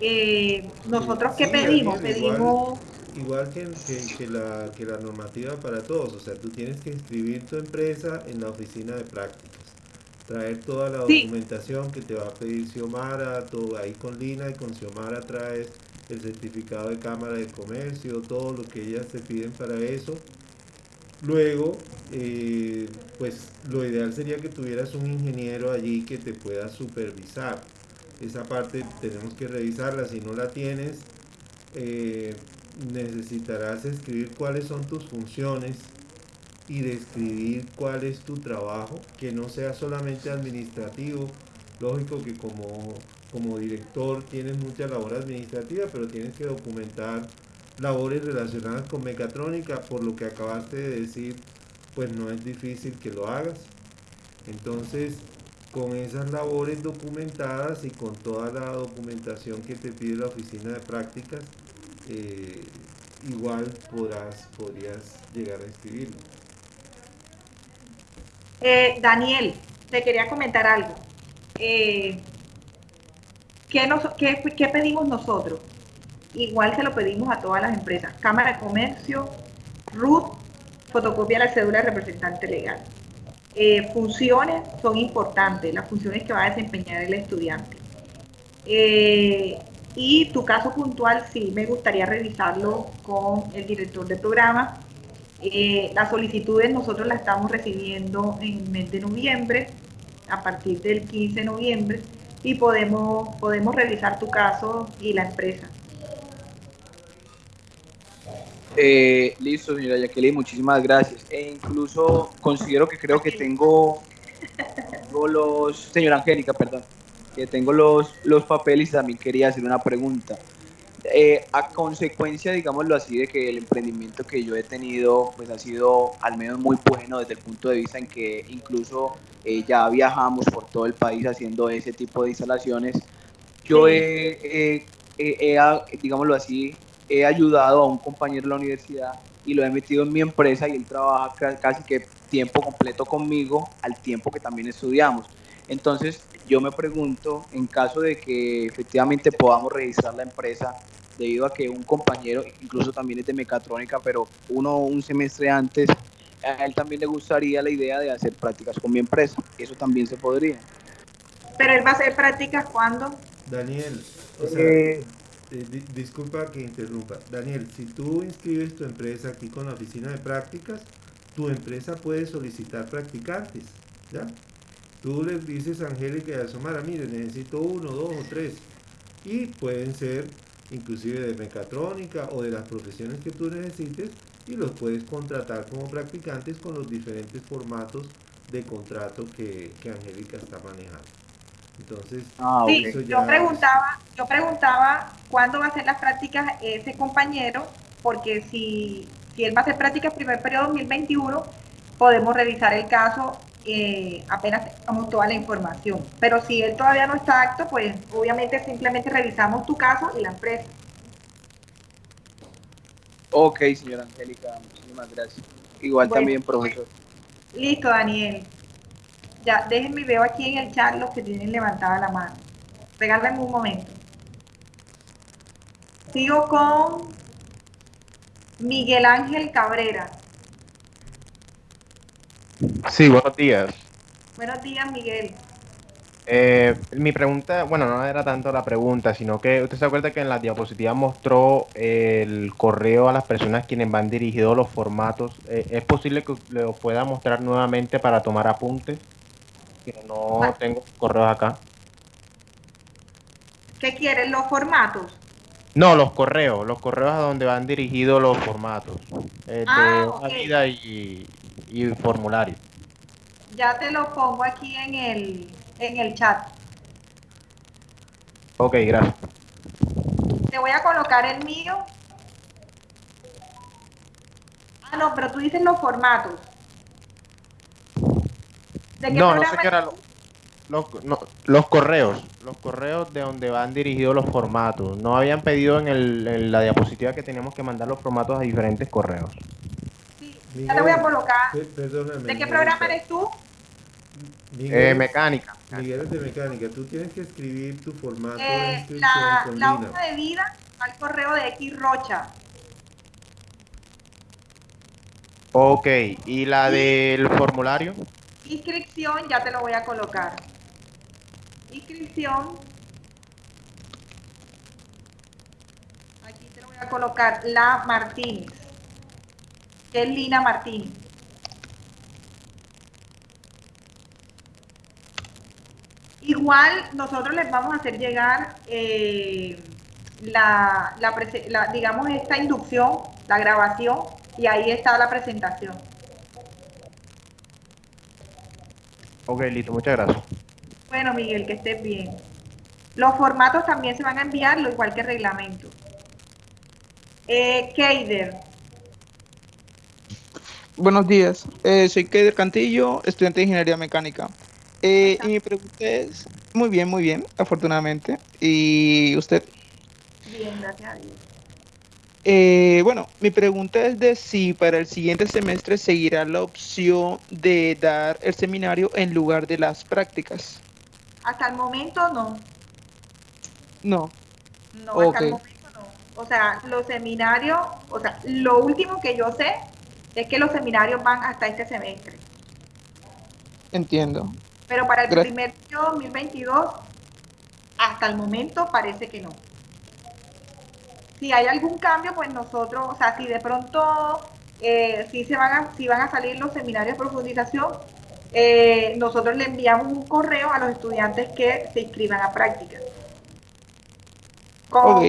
Eh, nosotros qué pedimos, pedimos... Igual, que, que, la, que la normativa para todos, o sea, tú tienes que inscribir tu empresa en la oficina de prácticas, traer toda la documentación que te va a pedir Xiomara, todo ahí con Lina y con Xiomara traes el certificado de Cámara de Comercio, todo lo que ellas te piden para eso, Luego, eh, pues lo ideal sería que tuvieras un ingeniero allí que te pueda supervisar. Esa parte tenemos que revisarla. Si no la tienes, eh, necesitarás escribir cuáles son tus funciones y describir cuál es tu trabajo, que no sea solamente administrativo. Lógico que como, como director tienes mucha labor administrativa, pero tienes que documentar labores relacionadas con mecatrónica, por lo que acabaste de decir, pues no es difícil que lo hagas. Entonces, con esas labores documentadas y con toda la documentación que te pide la oficina de prácticas, eh, igual podrás, podrías llegar a escribirlo. Eh, Daniel, te quería comentar algo. Eh, ¿qué, ¿Qué pedimos nosotros? Igual se lo pedimos a todas las empresas. Cámara de Comercio, RUT, fotocopia de la cédula de representante legal. Eh, funciones son importantes, las funciones que va a desempeñar el estudiante. Eh, y tu caso puntual sí me gustaría revisarlo con el director de programa. Eh, las solicitudes nosotros las estamos recibiendo en el mes de noviembre, a partir del 15 de noviembre, y podemos, podemos revisar tu caso y la empresa. Eh, listo, señora Jacqueline, muchísimas gracias. E incluso considero que creo que tengo, los, señora Angélica, perdón, que tengo los, los papeles y también quería hacer una pregunta. Eh, a consecuencia, digámoslo así, de que el emprendimiento que yo he tenido, pues ha sido al menos muy bueno desde el punto de vista en que incluso eh, ya viajamos por todo el país haciendo ese tipo de instalaciones. Yo he, he digámoslo así, he ayudado a un compañero de la universidad y lo he metido en mi empresa y él trabaja casi que tiempo completo conmigo al tiempo que también estudiamos. Entonces yo me pregunto, en caso de que efectivamente podamos registrar la empresa, debido a que un compañero, incluso también es de mecatrónica, pero uno un semestre antes, a él también le gustaría la idea de hacer prácticas con mi empresa. Eso también se podría. Pero él va a hacer prácticas cuando? Daniel, o sea, eh, eh, disculpa que interrumpa. Daniel, si tú inscribes tu empresa aquí con la oficina de prácticas, tu empresa puede solicitar practicantes, ¿ya? Tú les dices a Angélica y a Somara, mire, necesito uno, dos o tres. Y pueden ser inclusive de mecatrónica o de las profesiones que tú necesites y los puedes contratar como practicantes con los diferentes formatos de contrato que, Angélica está manejando. Entonces, ah, yo preguntaba, yo preguntaba cuándo va a hacer las prácticas ese compañero, porque si, si él va a hacer prácticas primer periodo 2021, podemos revisar el caso eh, apenas tengamos toda la información. Pero si él todavía no está acto, pues obviamente simplemente revisamos tu caso y la empresa. Ok, señora Angélica, muchísimas gracias. Igual también, profesor. Listo, Daniel. Ya, déjenme, veo aquí en el chat los que tienen levantada la mano. Regálenme un momento. Sigo con Miguel Ángel Cabrera. Sí, buenos días. Buenos días, Miguel. Eh, mi pregunta, bueno, no era tanto la pregunta, sino que usted se acuerda que en la diapositiva mostró el correo a las personas quienes van dirigidos los formatos. Eh, ¿Es posible que lo pueda mostrar nuevamente para tomar apuntes? No tengo correos acá. ¿Qué quieren los formatos? No, los correos, los correos a donde van dirigidos los formatos. Eh, de ah, vida y, y formulario. Ya te lo pongo aquí en el, en el chat. Ok, gracias. Te voy a colocar el mío. Ah, no, pero tú dices los formatos. No, no sé qué era los, los correos, los correos de donde van dirigidos los formatos. No habían pedido en, el, en la diapositiva que teníamos que mandar los formatos a diferentes correos. Sí, ya te voy a colocar. ¿De qué programa eres tú? eh, mecánica. Miguel es de mecánica. Tú tienes que escribir tu formato de eh, inscripción la, con la hoja de vida al correo de X Rocha. Ok, ¿y la del formulario? Inscripción, ya te lo voy a colocar. Inscripción. Aquí te lo voy a colocar la Martínez. Que es Lina Martínez. Igual nosotros les vamos a hacer llegar eh, la, digamos, esta inducción, la grabación, y ahí está la presentación. Ok, listo, muchas gracias. Bueno, Miguel, que estés bien. Los formatos también se van a enviar, lo igual que el reglamento. Eh, Keider. Buenos días, eh, soy Keider Cantillo, estudiante de Ingeniería Mecánica. Eh, y mi pregunta es, muy bien, muy bien, afortunadamente. ¿Y usted? Bien, gracias a Dios. Eh, bueno, mi pregunta es de si para el siguiente semestre seguirá la opción de dar el seminario en lugar de las prácticas. Hasta el momento no. No. No, hasta el momento no. O sea, los seminarios, o sea, lo último que yo sé es que los seminarios van hasta este semestre. Entiendo. Pero para el primer año 2022, hasta el momento parece que no. Si hay algún cambio, pues nosotros, o sea, si de pronto eh, si se van a, si van a salir los seminarios de profundización, eh, nosotros le enviamos un correo a los estudiantes que se inscriban a prácticas. Como,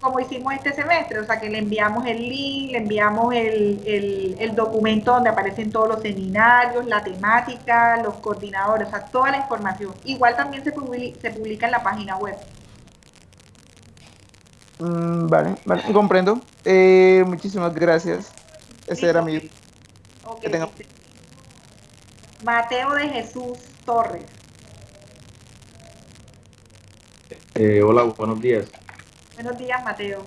como hicimos este semestre, o sea que le enviamos el link, le enviamos el, documento donde aparecen todos los seminarios, la temática, los coordinadores, o sea, toda la información. Igual también se publica, se publica en la página web. Mm, vale, vale, comprendo. Eh, muchísimas gracias. Ese era mi... Mateo de Jesús Torres. Eh, hola, buenos días. Buenos días, Mateo.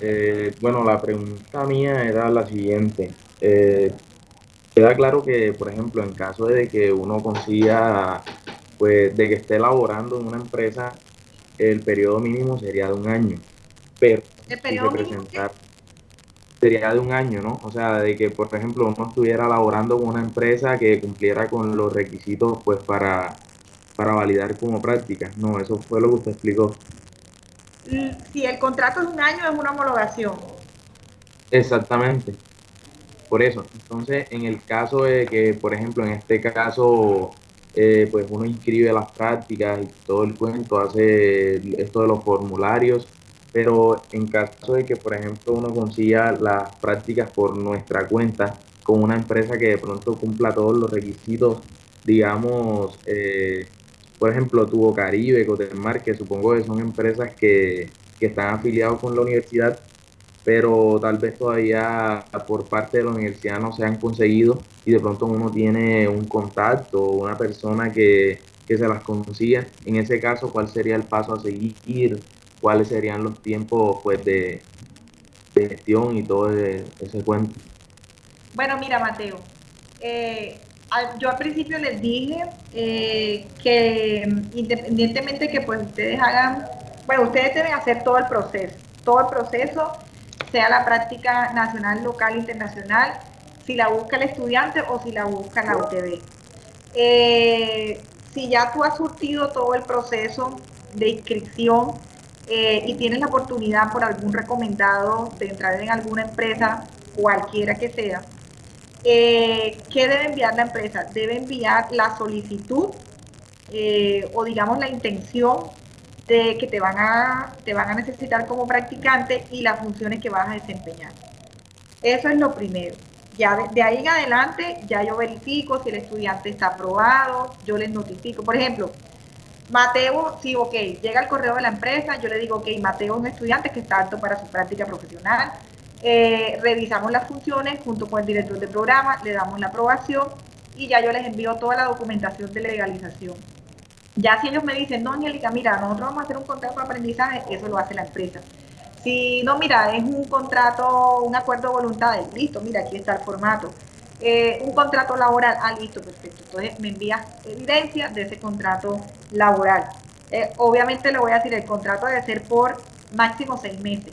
Eh, bueno, la pregunta mía era la siguiente. Eh, queda claro que, por ejemplo, en caso de que uno consiga, pues, de que esté laborando en una empresa, el periodo mínimo sería de un año. pero si se presentar sería de un año, ¿no? O sea, de que, por ejemplo, uno estuviera laborando con una empresa que cumpliera con los requisitos, pues, para, para validar como práctica. No, eso fue lo que usted explicó. Si el contrato es un año, es una homologación. Exactamente. Por eso. Entonces, en el caso de que, por ejemplo, en este caso, eh, pues uno inscribe las prácticas y todo el cuento, hace esto de los formularios, pero en caso de que, por ejemplo, uno consiga las prácticas por nuestra cuenta con una empresa que de pronto cumpla todos los requisitos, digamos, eh, por ejemplo, Tubo Caribe, Cotemar, que supongo que son empresas que, que están afiliados con la universidad, pero tal vez todavía por parte de la universidad no se han conseguido y de pronto uno tiene un contacto o una persona que, que se las consiga. En ese caso, ¿cuál sería el paso a seguir? cuáles serían los tiempos pues de, gestión y todo ese, cuento. Bueno, mira Mateo, eh, yo al principio les dije eh, que independientemente que pues ustedes hagan, bueno, ustedes deben hacer todo el proceso, todo el proceso, sea la práctica nacional, local, internacional, si la busca el estudiante o si la busca la UTB. Eh, si ya tú has surtido todo el proceso de inscripción, eh, y tienes la oportunidad por algún recomendado de entrar en alguna empresa, cualquiera que sea, eh, ¿qué debe enviar la empresa? Debe enviar la solicitud o digamos la intención de que te van, a, te van a necesitar como practicante y las funciones que vas a desempeñar. Eso es lo primero. Ya de, ahí en adelante, ya yo verifico si el estudiante está aprobado, yo les notifico. Por ejemplo, Mateo, sí, ok, llega el correo de la empresa, yo le digo, ok, Mateo es un estudiante que está apto para su práctica profesional. Eh, revisamos las funciones junto con el director de programa, le damos la aprobación y ya yo les envío toda la documentación de legalización. Ya si ellos me dicen, no, Angélica, mira, nosotros vamos a hacer un contrato de aprendizaje, eso lo hace la empresa. Si no, mira, es un contrato, un acuerdo de voluntades, listo, mira, aquí está el formato. Eh, un contrato laboral, ah, listo, perfecto. Entonces me envías evidencia de ese contrato laboral. Eh, obviamente le voy a decir, el contrato debe ser por máximo seis meses.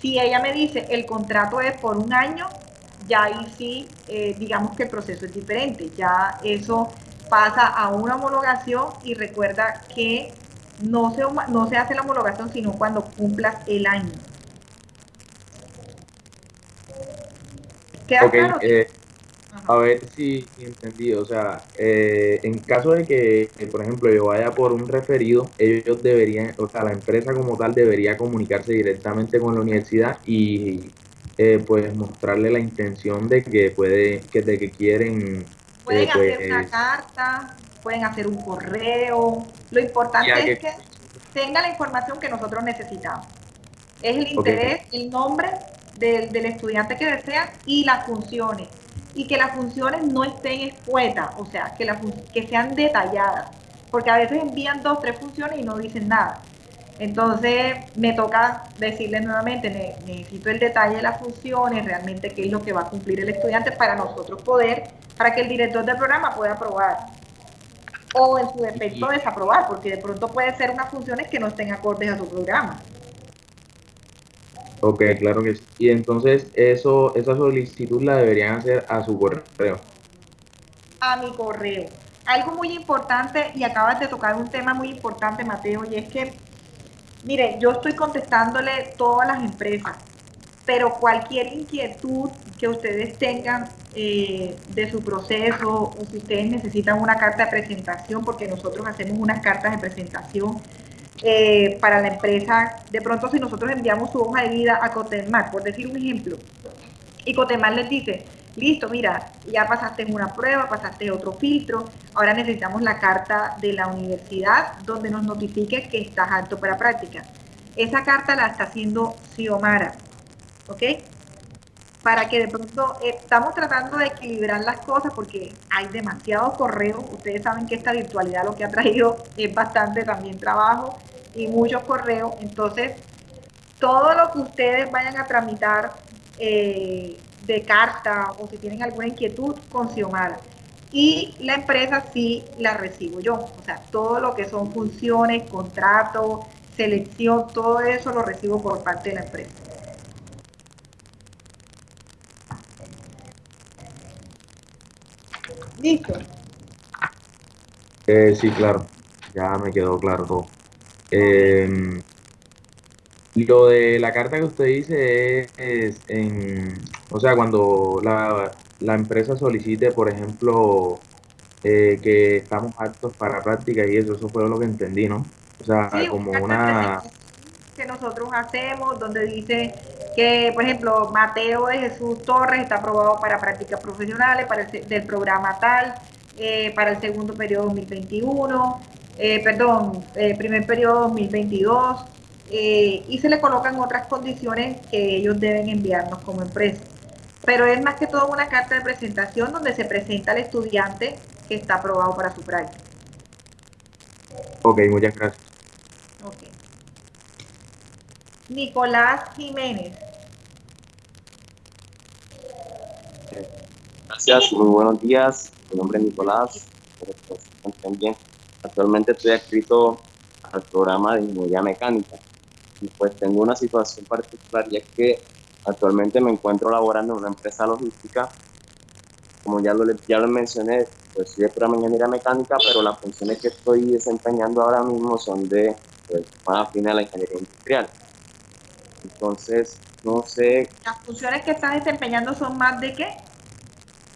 Si ella me dice el contrato es por un año, ya ahí sí, eh, digamos que el proceso es diferente. Ya eso pasa a una homologación y recuerda que no se, no se hace la homologación sino cuando cumplas el año. ¿Queda claro? A ver si entendí, o sea, eh, en caso de que, por ejemplo, yo vaya por un referido, ellos deberían, o sea, la empresa como tal debería comunicarse directamente con la universidad y eh, pues mostrarle la intención de que puede, que de que quieren. Pueden eh, hacer una pues, carta, pueden hacer un correo. Lo importante es que, tenga la información que nosotros necesitamos. Es el interés, el nombre del, del estudiante que desea y las funciones y que las funciones no estén expuestas, o sea, que, que sean detalladas, porque a veces envían dos, tres funciones y no dicen nada. Entonces me toca decirles nuevamente, necesito el detalle de las funciones, realmente qué es lo que va a cumplir el estudiante para nosotros poder, para que el director del programa pueda aprobar. O en su defecto desaprobar, porque de pronto puede ser unas funciones que no estén acordes a su programa. Ok, claro que sí. Y entonces eso, esa solicitud la deberían hacer a su correo. A mi correo. Algo muy importante, y acabas de tocar un tema muy importante, Mateo, y es que, mire, yo estoy contestándole todas las empresas, pero cualquier inquietud que ustedes tengan eh, de su proceso, o si ustedes necesitan una carta de presentación, porque nosotros hacemos unas cartas de presentación eh, para la empresa, de pronto si nosotros enviamos su hoja de vida a Cotemar, por decir un ejemplo, y Cotemar les dice, listo, mira, ya pasaste una prueba, pasaste otro filtro, ahora necesitamos la carta de la universidad donde nos notifique que estás apto para práctica. Esa carta la está haciendo Xiomara, ¿ok? Para que de pronto eh, estamos tratando de equilibrar las cosas porque hay demasiados correos. Ustedes saben que esta virtualidad lo que ha traído <laughs> es bastante también trabajo y muchos correos. Entonces, todo lo que ustedes vayan a tramitar eh, de carta o si tienen alguna inquietud con Xiomara. Y la empresa sí la recibo yo. O sea, todo lo que son funciones, contratos, selección, todo eso lo recibo por parte de la empresa. ¿Listo? Eh, sí, claro, ya me quedó claro todo. Em, lo de la carta que usted dice es, en, o sea, cuando la, la empresa solicite, por ejemplo, eh, que estamos aptos para práctica y eso, eso fue lo que entendí, ¿no? O sea, como una... Que nosotros hacemos, donde dice que, por ejemplo, Mateo de Jesús Torres está aprobado para prácticas profesionales, para el del programa tal, eh, para el segundo periodo 2021, eh, perdón, primer periodo 2022, y se le colocan otras condiciones que ellos deben enviarnos como empresa. Pero es más que todo una carta de presentación donde se presenta al estudiante que está aprobado para su práctica. Ok, muchas gracias. Ok. Nicolás Jiménez. Gracias, muy buenos días. Mi nombre es Nicolás. También actualmente estoy adscrito al programa de ingeniería mecánica. Y pues tengo una situación particular y es que actualmente me encuentro laborando en una empresa logística. Como ya lo, ya lo mencioné, pues soy de programa de ingeniería mecánica, pero las funciones que estoy desempeñando ahora mismo son de pues, más afines a la ingeniería industrial. Entonces, no sé. ¿Las funciones que estás desempeñando son más de qué?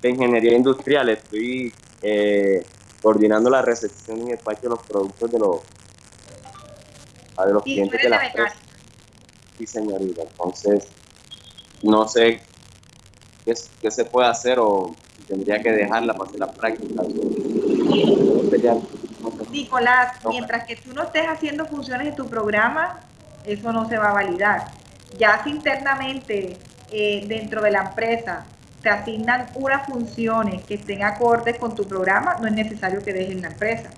De ingeniería industrial. Estoy eh, coordinando la recepción y despacho de los productos de los, de los clientes de la empresa. Sí, señorita. Entonces, no sé qué, qué se puede hacer o tendría que dejarla para hacer la práctica. Nicolás, mientras que tú no estés haciendo funciones en tu programa, eso no se va a validar. Ya si internamente eh, dentro de la empresa te asignan unas funciones que estén acordes con tu programa, no es necesario que dejes la empresa.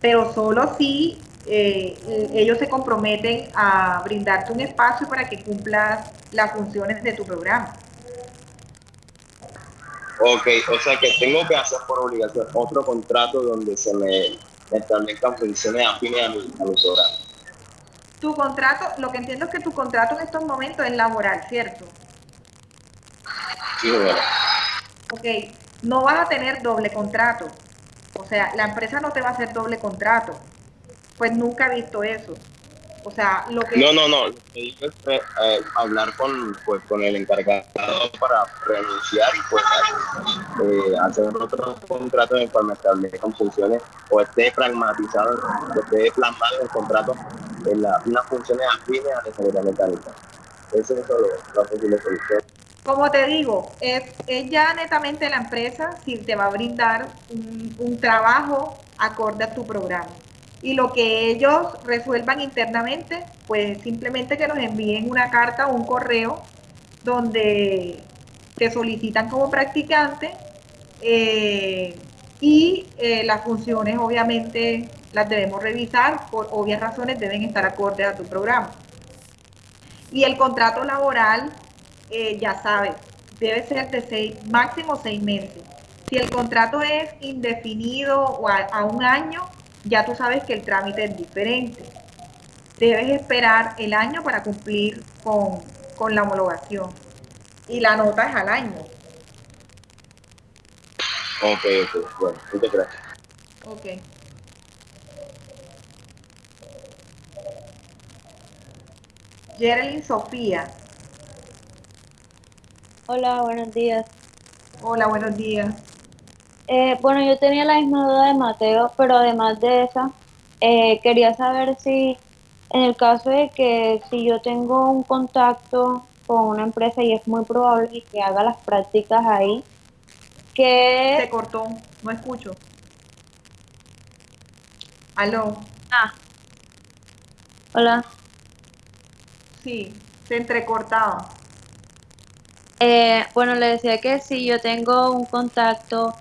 Pero solo si eh, ellos se comprometen a brindarte un espacio para que cumplas las funciones de tu programa. Ok, o sea que tengo que hacer por obligación otro contrato donde se me establezcan funciones afines a, mi, a mis horarios. Tu contrato, lo que entiendo es que tu contrato en estos momentos es laboral, ¿cierto? Sí, bueno. Ok, no vas a tener doble contrato. O sea, la empresa no te va a hacer doble contrato. Pues nunca he visto eso. O sea, lo que... No, no, no. Lo que digo es eh, hablar con, pues, con el encargado para renunciar y pues eh, hacer otro contrato en el cual me establezcan funciones o esté pragmatizado, esté plasmado en el contrato en la, unas funciones afines a la seguridad mecánica. Eso es lo, la posible solución. Como te digo, es, es, ya netamente la empresa si te va a brindar un, un trabajo acorde a tu programa y lo que ellos resuelvan internamente, pues simplemente que nos envíen una carta o un correo donde te solicitan como practicante eh, y eh, las funciones obviamente las debemos revisar, por obvias razones deben estar acordes a tu programa. Y el contrato laboral, eh, ya sabes, debe ser de seis, máximo seis meses. Si el contrato es indefinido o a un año, ya tú sabes que el trámite es diferente. Debes esperar el año para cumplir con, la homologación. Y la nota es al año. Ok, ok, bueno, muchas gracias. Ok. Geraldine Sofía. Hola, buenos días. Hola, buenos días. Eh, bueno, yo tenía la misma duda de Mateo, pero además de esa, eh, quería saber si en el caso de que si yo tengo un contacto con una empresa y es muy probable que haga las prácticas ahí, que... Se cortó, no escucho. Aló. Ah. Hola. Sí, se entrecortaba. Eh, bueno, le decía que si yo tengo un contacto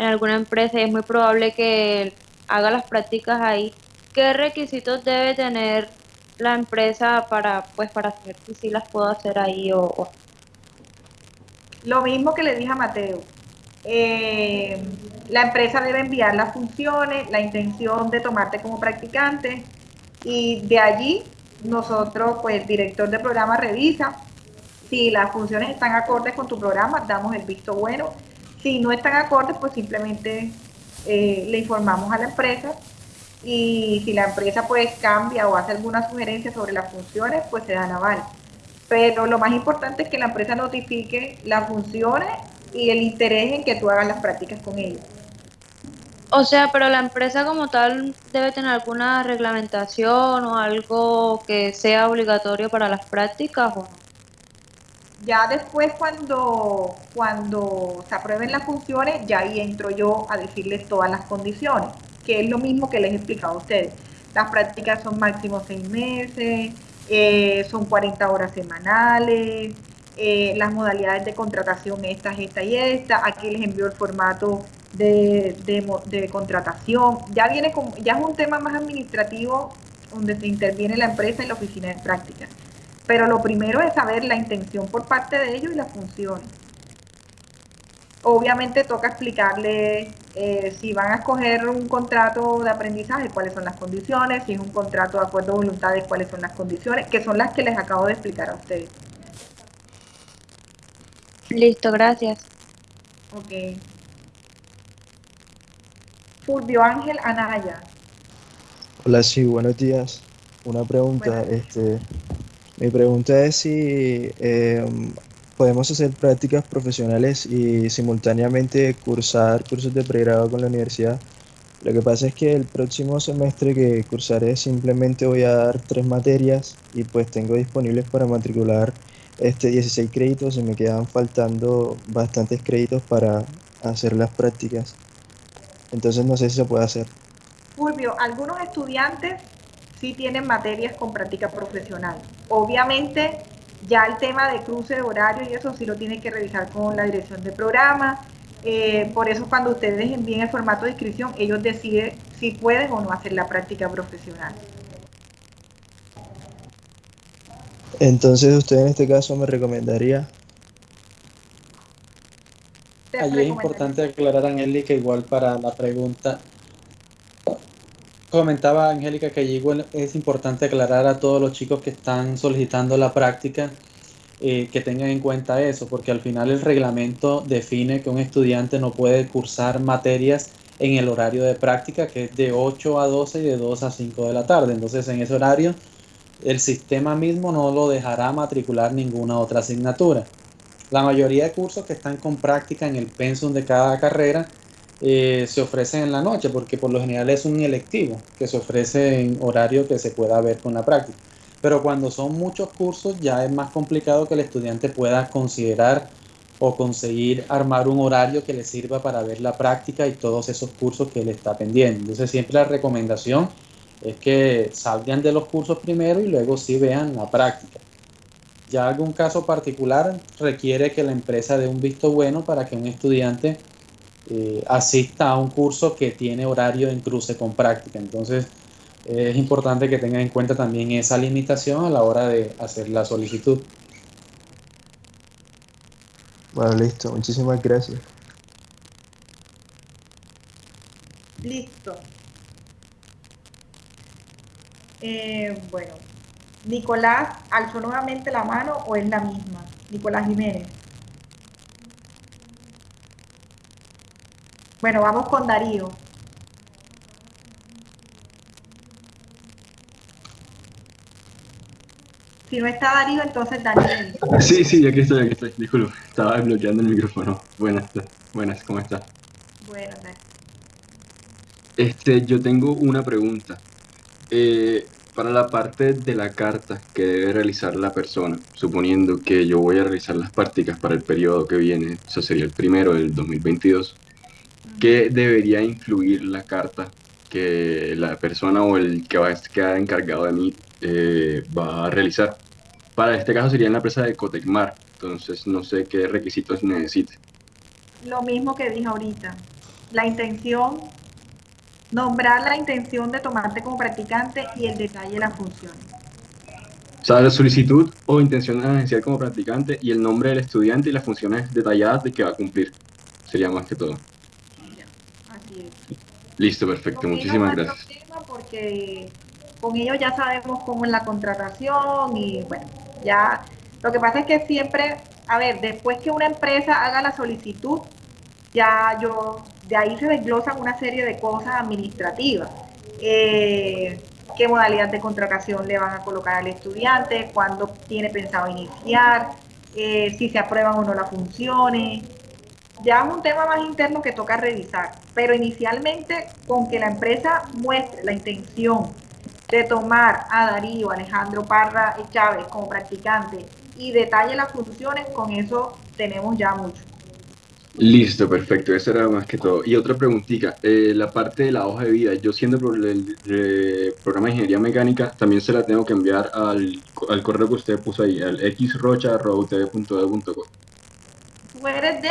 en alguna empresa y es muy probable que haga las prácticas ahí, ¿qué requisitos debe tener la empresa para pues para saber si sí las puedo hacer ahí o, Lo mismo que le dije a Mateo. Eh, la empresa debe enviar las funciones, la intención de tomarte como practicante Y de allí nosotros, pues director del programa revisa si las funciones están acordes con tu programa, damos el visto bueno. Si no están acordes, pues simplemente eh, le informamos a la empresa y si la empresa pues cambia o hace alguna sugerencia sobre las funciones, pues se dan aval. Pero lo más importante es que la empresa notifique las funciones y el interés en que tú hagas las prácticas con ellos. O sea, pero la empresa como tal debe tener alguna reglamentación o algo que sea obligatorio para las prácticas o no. Ya después cuando, cuando se aprueben las funciones, ya ahí entro yo a decirles todas las condiciones, que es lo mismo que les he explicado a ustedes. Las prácticas son máximo seis meses, eh, son 40 horas semanales, eh, las modalidades de contratación estas, esta y esta. Aquí les envío el formato de, de, contratación. Ya viene con, ya es un tema más administrativo donde se interviene la empresa y la oficina de práctica. Pero lo primero es saber la intención por parte de ellos y las funciones. Obviamente toca explicarle eh, si van a escoger un contrato de aprendizaje, cuáles son las condiciones, si es un contrato de acuerdo a voluntades, cuáles son las condiciones, que son las que les acabo de explicar a ustedes. Listo, gracias. Ok. Fulvio Ángel Anaya. Hola, sí, buenos días. Una pregunta, este, mi pregunta es si em, podemos hacer prácticas profesionales y simultáneamente cursar cursos de pregrado con la universidad. Lo que pasa es que el próximo semestre que cursaré simplemente voy a dar tres materias y pues tengo disponibles para matricular este 16 créditos y me quedan faltando bastantes créditos para hacer las prácticas. Entonces no sé si se puede hacer. Fulvio, algunos estudiantes sí tienen materias con práctica profesional. Obviamente ya el tema de cruce de horario y eso sí lo tienen que revisar con la dirección de programa. Eh, por eso cuando ustedes envíen el formato de inscripción, ellos deciden si pueden o no hacer la práctica profesional. Entonces usted en este caso me recomendaría... Allí es importante aclarar, Angélica, igual para la pregunta. Comentaba Angélica que allí es importante aclarar a todos los chicos que están solicitando la práctica eh, que tengan en cuenta eso, porque al final el reglamento define que un estudiante no puede cursar materias en el horario de práctica, que es de 8 a 12 y de 2 a 5 de la tarde. Entonces, en ese horario el sistema mismo no lo dejará matricular ninguna otra asignatura. La mayoría de cursos que están con práctica en el pensum de cada carrera eh, se ofrecen en la noche, porque por lo general es un electivo que se ofrece en horario que se pueda ver con la práctica. Pero cuando son muchos cursos ya es más complicado que el estudiante pueda considerar o conseguir armar un horario que le sirva para ver la práctica y todos esos cursos que él está pendiente. Entonces siempre la recomendación es que salgan de los cursos primero y luego sí vean la práctica. Ya algún caso particular requiere que la empresa dé un visto bueno para que un estudiante eh, asista a un curso que tiene horario en cruce con práctica. Entonces es importante que tengan en cuenta también esa limitación a la hora de hacer la solicitud. Bueno, listo. Muchísimas gracias. Listo. Eh, bueno, Nicolás alzó nuevamente la mano o es la misma. Nicolás Jiménez. Bueno, vamos con Darío. Si no está Darío, entonces Daniel. Sí, sí, aquí estoy, aquí estoy. Disculpe, estaba bloqueando el micrófono. Buenas, buenas, ¿cómo estás? Buenas. Este, yo tengo una pregunta. Eh, para la parte de la carta que debe realizar la persona, suponiendo que yo voy a realizar las prácticas para el periodo que viene, eso sería el primero del 2022, ¿qué debería influir la carta que la persona o el que va a quedar encargado de mí eh, va a realizar? Para este caso sería en la empresa de Cotecmar, entonces no sé qué requisitos necesite. Lo mismo que dije ahorita, la intención Nombrar la intención de tomarte como practicante y el detalle de la función. O sea, la solicitud o intención de agenciar como practicante y el nombre del estudiante y las funciones detalladas de que va a cumplir. Sería más que todo. Listo, perfecto. Muchísimas gracias. Porque con ellos ya sabemos cómo es la contratación y bueno, ya lo que pasa es que siempre, a ver, después que una empresa haga la solicitud, ya yo, de ahí se desglosan una serie de cosas administrativas. Eh, qué modalidad de contratación le van a colocar al estudiante, cuándo tiene pensado iniciar, eh, si se aprueban o no las funciones. Ya es un tema más interno que toca revisar, pero inicialmente con que la empresa muestre la intención de tomar a Darío Alejandro Parra Chávez como practicante y detalle las funciones, con eso tenemos ya mucho. Listo, perfecto, eso era más que todo. Y otra preguntita, eh, la parte de la hoja de vida, yo siendo el, el, programa de ingeniería mecánica, también se la tengo que enviar al, al correo que usted puso ahí, al xrocha.utv.edu.co. ¿Tú eres de?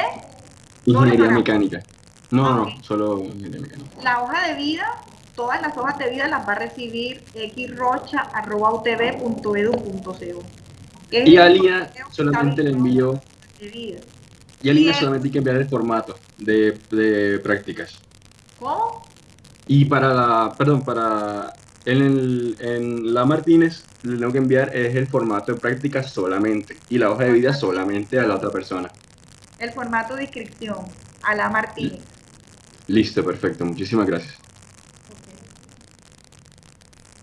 Ingeniería mecánica. No, no, solo ingeniería mecánica. La hoja de vida, todas las hojas de vida las va a recibir xrocha.utv.edu.co. Y Alia solamente le envió... Y al solamente hay que enviar el formato de, de, prácticas. ¿Cómo? Y para la, perdón, para en, en, la Martínez le tengo que enviar es el formato de prácticas solamente y la hoja de vida solamente a la otra persona. El formato de inscripción a la Martínez. Listo, perfecto. Muchísimas gracias.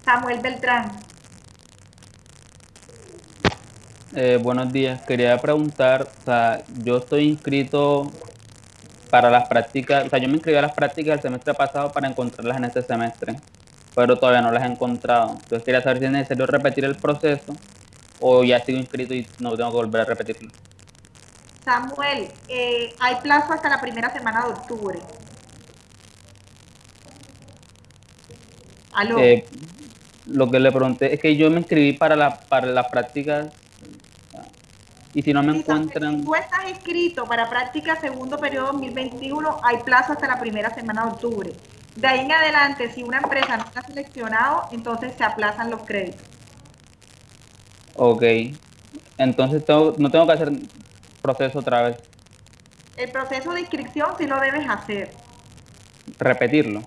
Samuel Beltrán. Eh, buenos días. Quería preguntar, o sea, yo estoy inscrito para las prácticas, o sea, yo me inscribí a las prácticas el semestre pasado para encontrarlas en este semestre, pero todavía no las he encontrado. Entonces quería saber si es necesario repetir el proceso o ya sigo inscrito y no tengo que volver a repetirlo. Samuel, eh, hay plazo hasta la primera semana de octubre. ¿Aló? Eh, lo que le pregunté es que yo me inscribí para, la, para las prácticas y si no me encuentran... Si tú estás inscrito para práctica segundo periodo 2021, hay plazo hasta la primera semana de octubre. De ahí en adelante, si una empresa no está seleccionado, entonces se aplazan los créditos. Ok. Entonces no tengo que hacer proceso otra vez. El proceso de inscripción sí lo debes hacer. Repetirlo.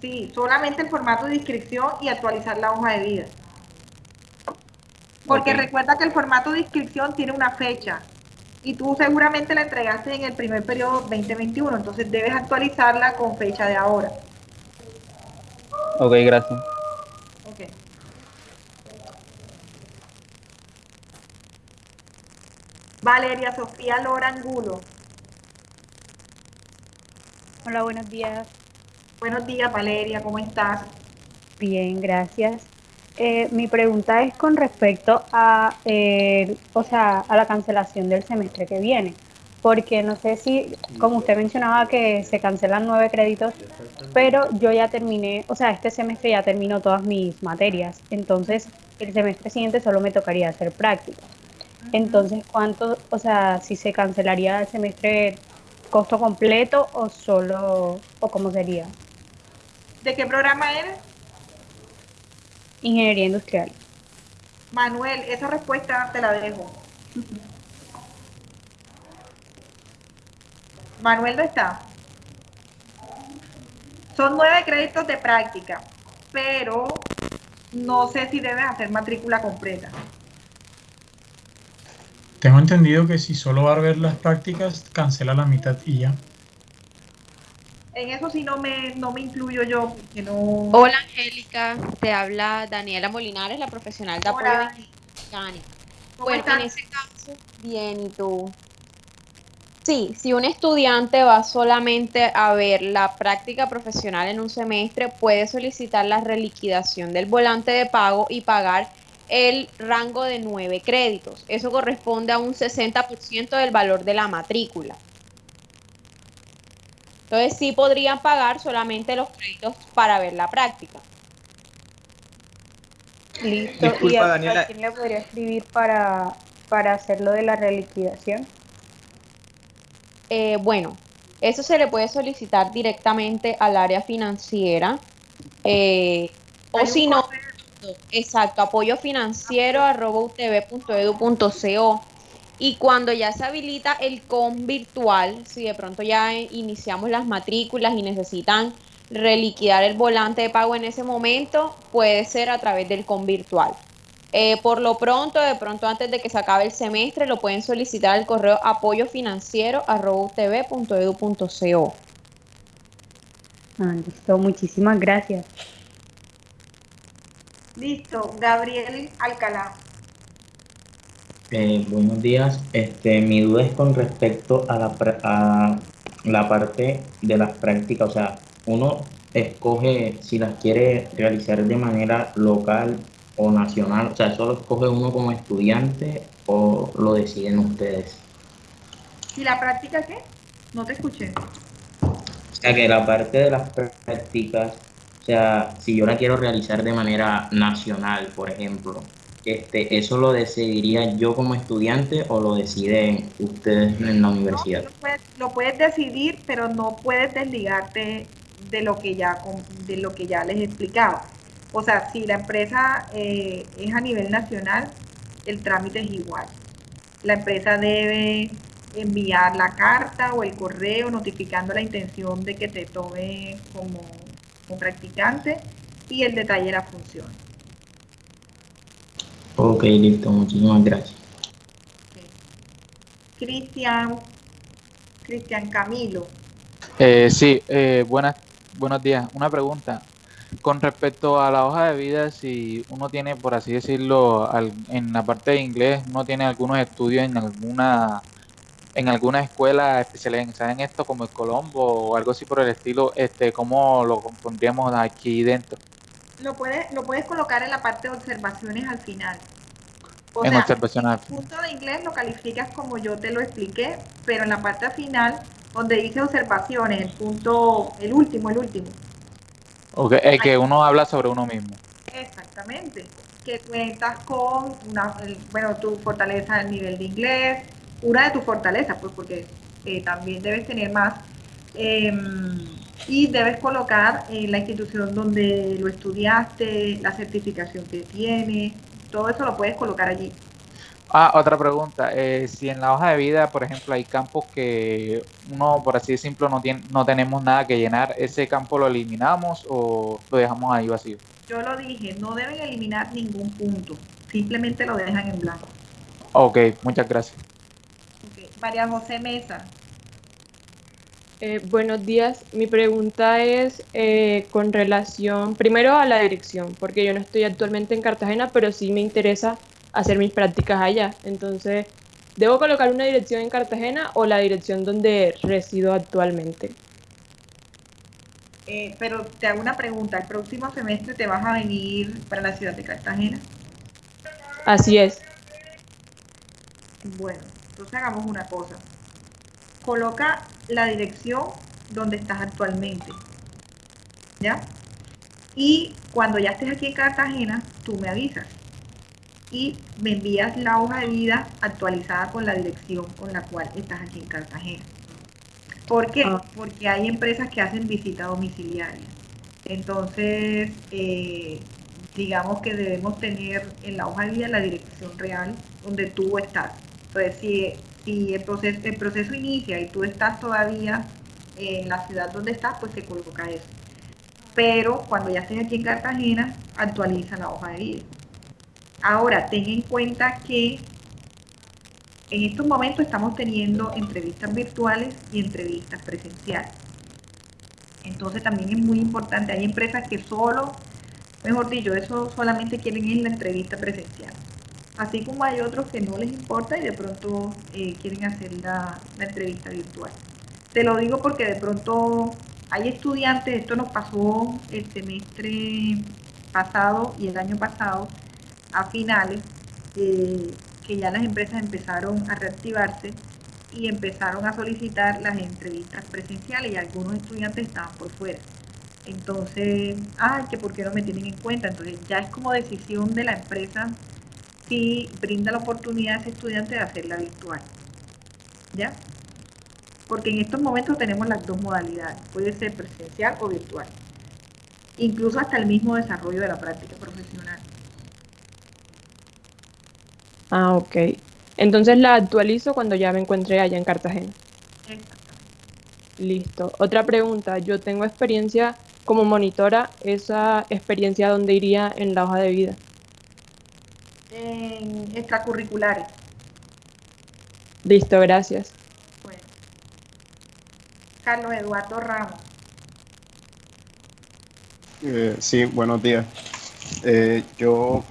Sí, solamente el formato de inscripción y actualizar la hoja de vida. Porque recuerda que el formato de inscripción tiene una fecha y tú seguramente la entregaste en el primer periodo 2021, entonces debes actualizarla con fecha de ahora. Ok, gracias. Ok. Valeria Sofía Lora Angulo. Hola, buenos días. Buenos días, Valeria, ¿cómo estás? Bien, gracias. Eh, mi pregunta es con respecto a, eh, o sea, a la cancelación del semestre que viene, porque no sé si, como usted mencionaba, que se cancelan nueve créditos, pero yo ya terminé, o sea, este semestre ya terminó todas mis materias, entonces el semestre siguiente solo me tocaría hacer prácticas. Entonces, ¿cuánto, o sea, si se cancelaría el semestre costo completo o solo, o cómo sería? ¿De qué programa eres? Ingeniería industrial. Manuel, esa respuesta te la dejo. <laughs> Manuel no está. Son nueve créditos de práctica, pero no sé si debes hacer matrícula completa. Tengo entendido que si solo va a ver las prácticas, cancela la mitad y ya. En eso sí no me, no me incluyo yo, porque no... Hola Angélica, te habla Daniela Molinares, la profesional de apoyo mecánico. Bueno, en ese caso, bien, ¿y tú? Sí, si un estudiante va solamente a ver la práctica profesional en un semestre, puede solicitar la reliquidación del volante de pago y pagar el rango de nueve créditos. Eso corresponde a un 60% del valor de la matrícula. Entonces sí podrían pagar solamente los créditos para ver la práctica. Listo. ¿Y a, quién le podría escribir para, para hacer lo de la reliquidación? Eh, bueno, eso se le puede solicitar directamente al área financiera. Eh, o si no, exacto, apoyo financiero y cuando ya se habilita el COM virtual, si de pronto ya iniciamos las matrículas y necesitan reliquidar el volante de pago en ese momento, puede ser a través del CON virtual. Eh, por lo pronto, de pronto antes de que se acabe el semestre, lo pueden solicitar al correo apoyofinanciero.utv.edu.co. Ah, listo, muchísimas gracias. Listo, Gabriel Alcalá. Eh, buenos días. Este, mi duda es con respecto a la, a la parte de las prácticas. O sea, uno escoge si las quiere realizar de manera local o nacional. O sea, ¿eso lo escoge uno como estudiante o lo deciden ustedes? ¿Y la práctica qué? No te escuché. O sea, que la parte de las prácticas, o sea, si yo la quiero realizar de manera nacional, por ejemplo, este, ¿eso lo decidiría yo como estudiante o lo deciden ustedes en la universidad? lo, puedes, lo, puedes, decidir, pero no puedes desligarte de lo que ya, de lo que ya les explicaba. O sea, si la empresa eh, es a nivel nacional, el trámite es igual. La empresa debe enviar la carta o el correo notificando la intención de que te tome como, como practicante y el detalle de la función. Ok, listo, muchísimas gracias. Cristian, Cristian Camilo. Eh, sí, eh, buenas, buenos días. Una pregunta. Con respecto a la hoja de vida, si uno tiene, por así decirlo, en la parte de inglés, uno tiene algunos estudios en alguna en alguna escuela especializada en esto, como el Colombo o algo así por el estilo, este, ¿cómo lo pondríamos aquí dentro? Lo puedes, lo puedes colocar en la parte de observaciones al final. en observaciones El punto de inglés lo calificas como yo te lo expliqué, pero en la parte final, donde dice observaciones, el punto, el último, el último, Okay, es que uno habla sobre uno mismo. Exactamente, que cuentas con una, bueno, tu fortaleza el nivel de inglés, una de tus fortalezas, pues porque eh, también debes tener más. Em, y debes colocar en la institución donde lo estudiaste, la certificación que tiene, todo eso lo puedes colocar allí. Ah, otra pregunta. Eh, si en la hoja de vida, por ejemplo, hay campos que uno, por así decirlo, no, tiene, no tenemos nada que llenar, ¿ese campo lo eliminamos o lo dejamos ahí vacío? Yo lo dije, no deben eliminar ningún punto, simplemente lo dejan en blanco. Ok, muchas gracias. María José Mesa. Eh, buenos días. Mi pregunta es eh, con relación, primero a la dirección, porque yo no estoy actualmente en Cartagena, pero sí me interesa hacer mis prácticas allá. Entonces, ¿debo colocar una dirección en Cartagena o la dirección donde resido actualmente? Eh, pero te hago una pregunta, ¿el próximo semestre te vas a venir para la ciudad de Cartagena? Así es. Bueno, hagamos una cosa. Coloca la dirección donde estás actualmente. ¿Ya? Y cuando ya estés aquí en Cartagena, tú me avisas y me envías la hoja de vida actualizada con la dirección con la cual estás aquí en Cartagena. ¿Por qué? Ah. Porque hay empresas que hacen visita domiciliaria. Entonces, eh, digamos que debemos tener en la hoja de vida la dirección real donde tú estás. Entonces, si, si el, proceso, el proceso inicia y tú estás todavía en la ciudad donde estás, pues se coloca eso. Pero cuando ya estés aquí en Cartagena, actualiza la hoja de vida. Ahora, ten en cuenta que en estos momentos estamos teniendo entrevistas virtuales y entrevistas presenciales. Entonces también es muy importante, hay empresas que solo, mejor dicho, eso solamente quieren ir la entrevista presencial. Así como hay otros que no les importa y de pronto eh, quieren hacer la, entrevista virtual. Te lo digo porque de pronto hay estudiantes, esto nos pasó el semestre pasado y el año pasado, a finales, eh, que ya las empresas empezaron a reactivarse y empezaron a solicitar las entrevistas presenciales y algunos estudiantes estaban por fuera. Entonces, ay, que por qué no me tienen en cuenta. Entonces ya es como decisión de la empresa si brinda la oportunidad a ese estudiante de hacerla virtual. ¿Ya? Porque en estos momentos tenemos las dos modalidades, puede ser presencial o virtual. Incluso hasta el mismo desarrollo de la práctica profesional. Ah, ok. Entonces la actualizo cuando ya me encuentre allá en Cartagena. Listo. Otra pregunta. Yo tengo experiencia como monitora, esa experiencia dónde iría en la hoja de vida. En extracurriculares. Listo, gracias. Bueno. Carlos Eduardo Ramos. Eh, sí, buenos días. Eh, yo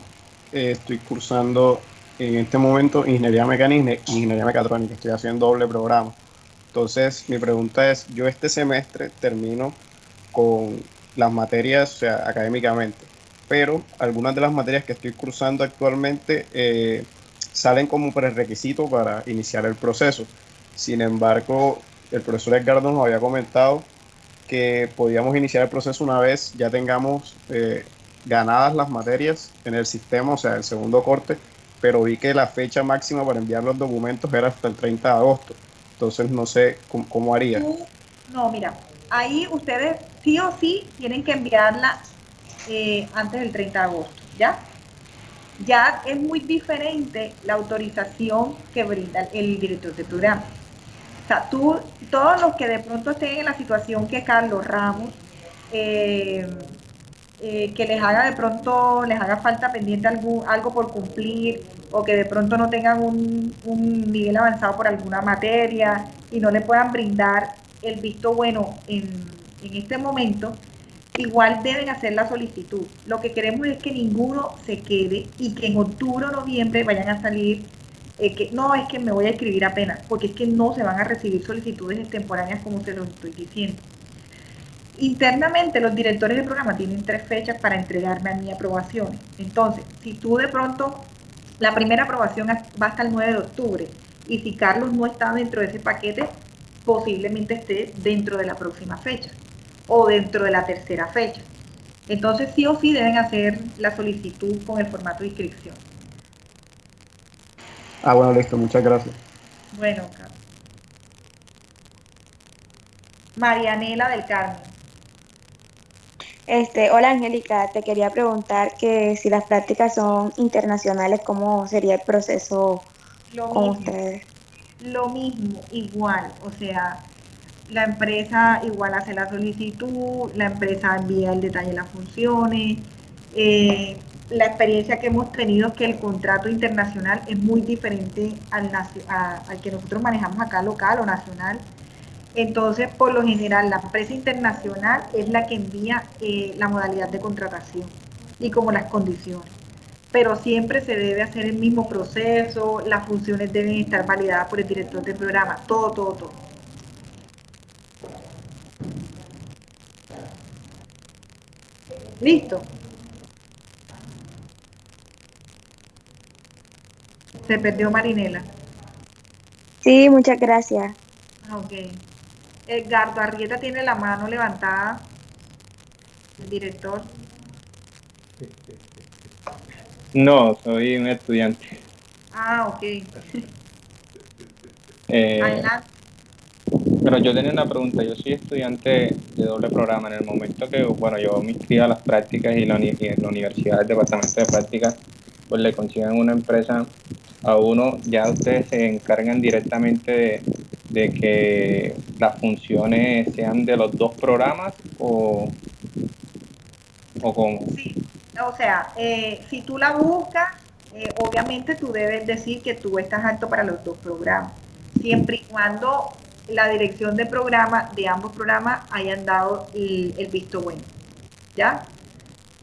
eh, estoy cursando en este momento ingeniería mecánica y ingeniería mecatrónica. Estoy haciendo doble programa. Entonces, mi pregunta es, yo este semestre termino con las materias, o sea, académicamente, pero algunas de las materias que estoy cursando actualmente eh, salen como prerequisito para iniciar el proceso. Sin embargo, el profesor Edgardo nos había comentado que podíamos iniciar el proceso una vez ya tengamos eh, ganadas las materias en el sistema, o sea, el segundo corte, pero vi que la fecha máxima para enviar los documentos era hasta el 30 de agosto. Entonces no sé cómo, haría. No, mira, ahí ustedes sí o sí tienen que enviarla eh, antes del 30 de agosto, ¿ya? Ya es muy diferente la autorización que brinda el director de programa. O sea, tú, todos los que de pronto estén en la situación que Carlos Ramos, eh, eh, que les haga de pronto, les haga falta pendiente algún, algo por cumplir o que de pronto no tengan un, nivel avanzado por alguna materia y no le puedan brindar el visto bueno en, en este momento, igual deben hacer la solicitud. Lo que queremos es que ninguno se quede y que en octubre o noviembre vayan a salir eh, que no es que me voy a escribir apenas, porque es que no se van a recibir solicitudes extemporáneas como se lo estoy diciendo. Internamente los directores del programa tienen tres fechas para entregarme a mi aprobación. Entonces, si tú de pronto, la primera aprobación va hasta el 9 de octubre y si Carlos no está dentro de ese paquete, posiblemente esté dentro de la próxima fecha o dentro de la tercera fecha. Entonces, sí o sí deben hacer la solicitud con el formato de inscripción. Ah, bueno, listo, muchas gracias. Bueno, Carlos. Marianela del Carmen. Este, hola Angélica, te quería preguntar que si las prácticas son internacionales, ¿cómo sería el proceso con ustedes? Lo mismo, igual, o sea, la empresa igual hace la solicitud, la empresa envía el detalle de las funciones. Eh, la experiencia que hemos tenido es que el contrato internacional es muy diferente al, al que nosotros manejamos acá local o nacional entonces, por lo general, la empresa internacional es la que envía eh, la modalidad de contratación y como las condiciones. Pero siempre se debe hacer el mismo proceso, las funciones deben estar validadas por el director del programa, todo, todo, todo. Listo. Se perdió Marinela. Sí, muchas gracias. Ah, ok. Edgardo Arrieta tiene la mano levantada. El director. No, soy un estudiante. Ah, ok. Eh, pero yo tenía una pregunta. Yo soy estudiante de doble programa. En el momento que, bueno, yo me inscribí a las prácticas y, la, en la universidad, el departamento de prácticas, pues le consiguen una empresa a uno, ya ustedes se encargan directamente de, que las funciones sean de los dos programas o, o cómo? Sí, o sea, eh, si tú la buscas, eh, obviamente tú debes decir que tú estás apto para los dos programas, siempre y cuando la dirección de programa de ambos programas hayan dado el, visto bueno, ¿ya?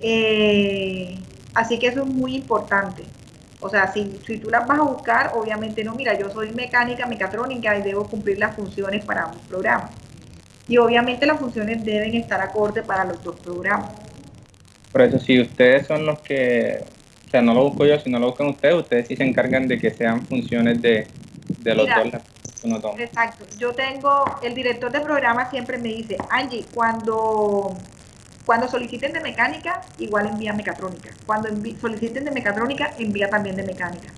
Eh, así que eso es muy importante. O sea, si, si tú las vas a buscar, obviamente no, mira, yo soy mecánica, mecatrónica y debo cumplir las funciones para un programa. Y obviamente las funciones deben estar acorde para los dos programas. Por eso, si ustedes son los que, o sea, no lo busco yo, si no lo buscan ustedes, ustedes sí se encargan de que sean funciones de, de los dos. Exacto. Yo tengo, el director de programa siempre me dice, Angie, cuando cuando soliciten de mecánica, igual envía mecatrónica. Cuando soliciten de mecatrónica, envía también de mecánica.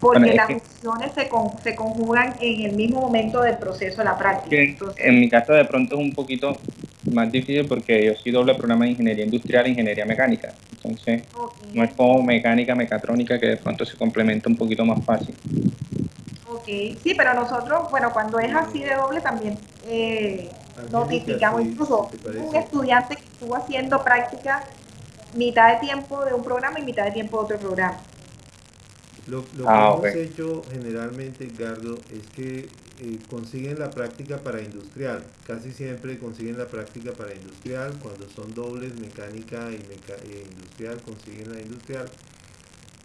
Porque las funciones se, se, conjugan en el mismo momento del proceso de la práctica. en mi caso de pronto es un poquito más difícil porque yo soy doble programa de ingeniería industrial e ingeniería mecánica. Entonces, no es como mecánica, mecatrónica que de pronto se complementa un poquito más fácil. Ok, sí, pero nosotros, bueno, cuando es así de doble también, eh, notificamos incluso un estudiante que estuvo haciendo práctica mitad de tiempo de un programa y mitad de tiempo de otro programa. Lo, ah, que hemos hecho generalmente, Edgardo, es que eh, consiguen la práctica para industrial. Casi siempre consiguen la práctica para industrial. Cuando son dobles, mecánica y eh, industrial, consiguen la industrial.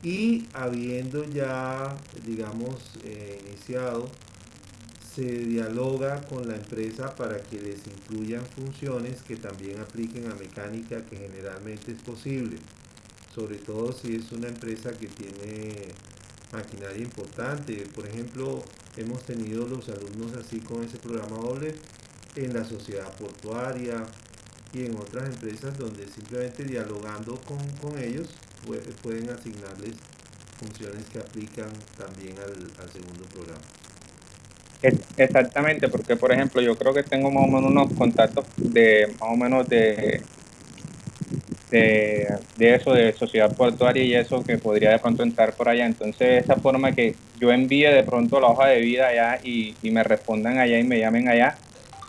Y habiendo ya, digamos, eh, iniciado, se dialoga con la empresa para que les incluyan funciones que también apliquen a mecánica, que generalmente es posible. Sobre todo si es una empresa que tiene maquinaria importante. Por ejemplo, hemos tenido los alumnos así con ese programa doble en la sociedad portuaria y en otras empresas donde simplemente dialogando con, ellos pueden asignarles funciones que aplican también al, segundo programa. Exactamente, porque por ejemplo yo creo que tengo más o menos unos contactos de más o menos de de, eso, de sociedad portuaria y eso que podría de pronto entrar por allá. Entonces, esa forma que yo envíe de pronto la hoja de vida allá y, me respondan allá y me llamen allá,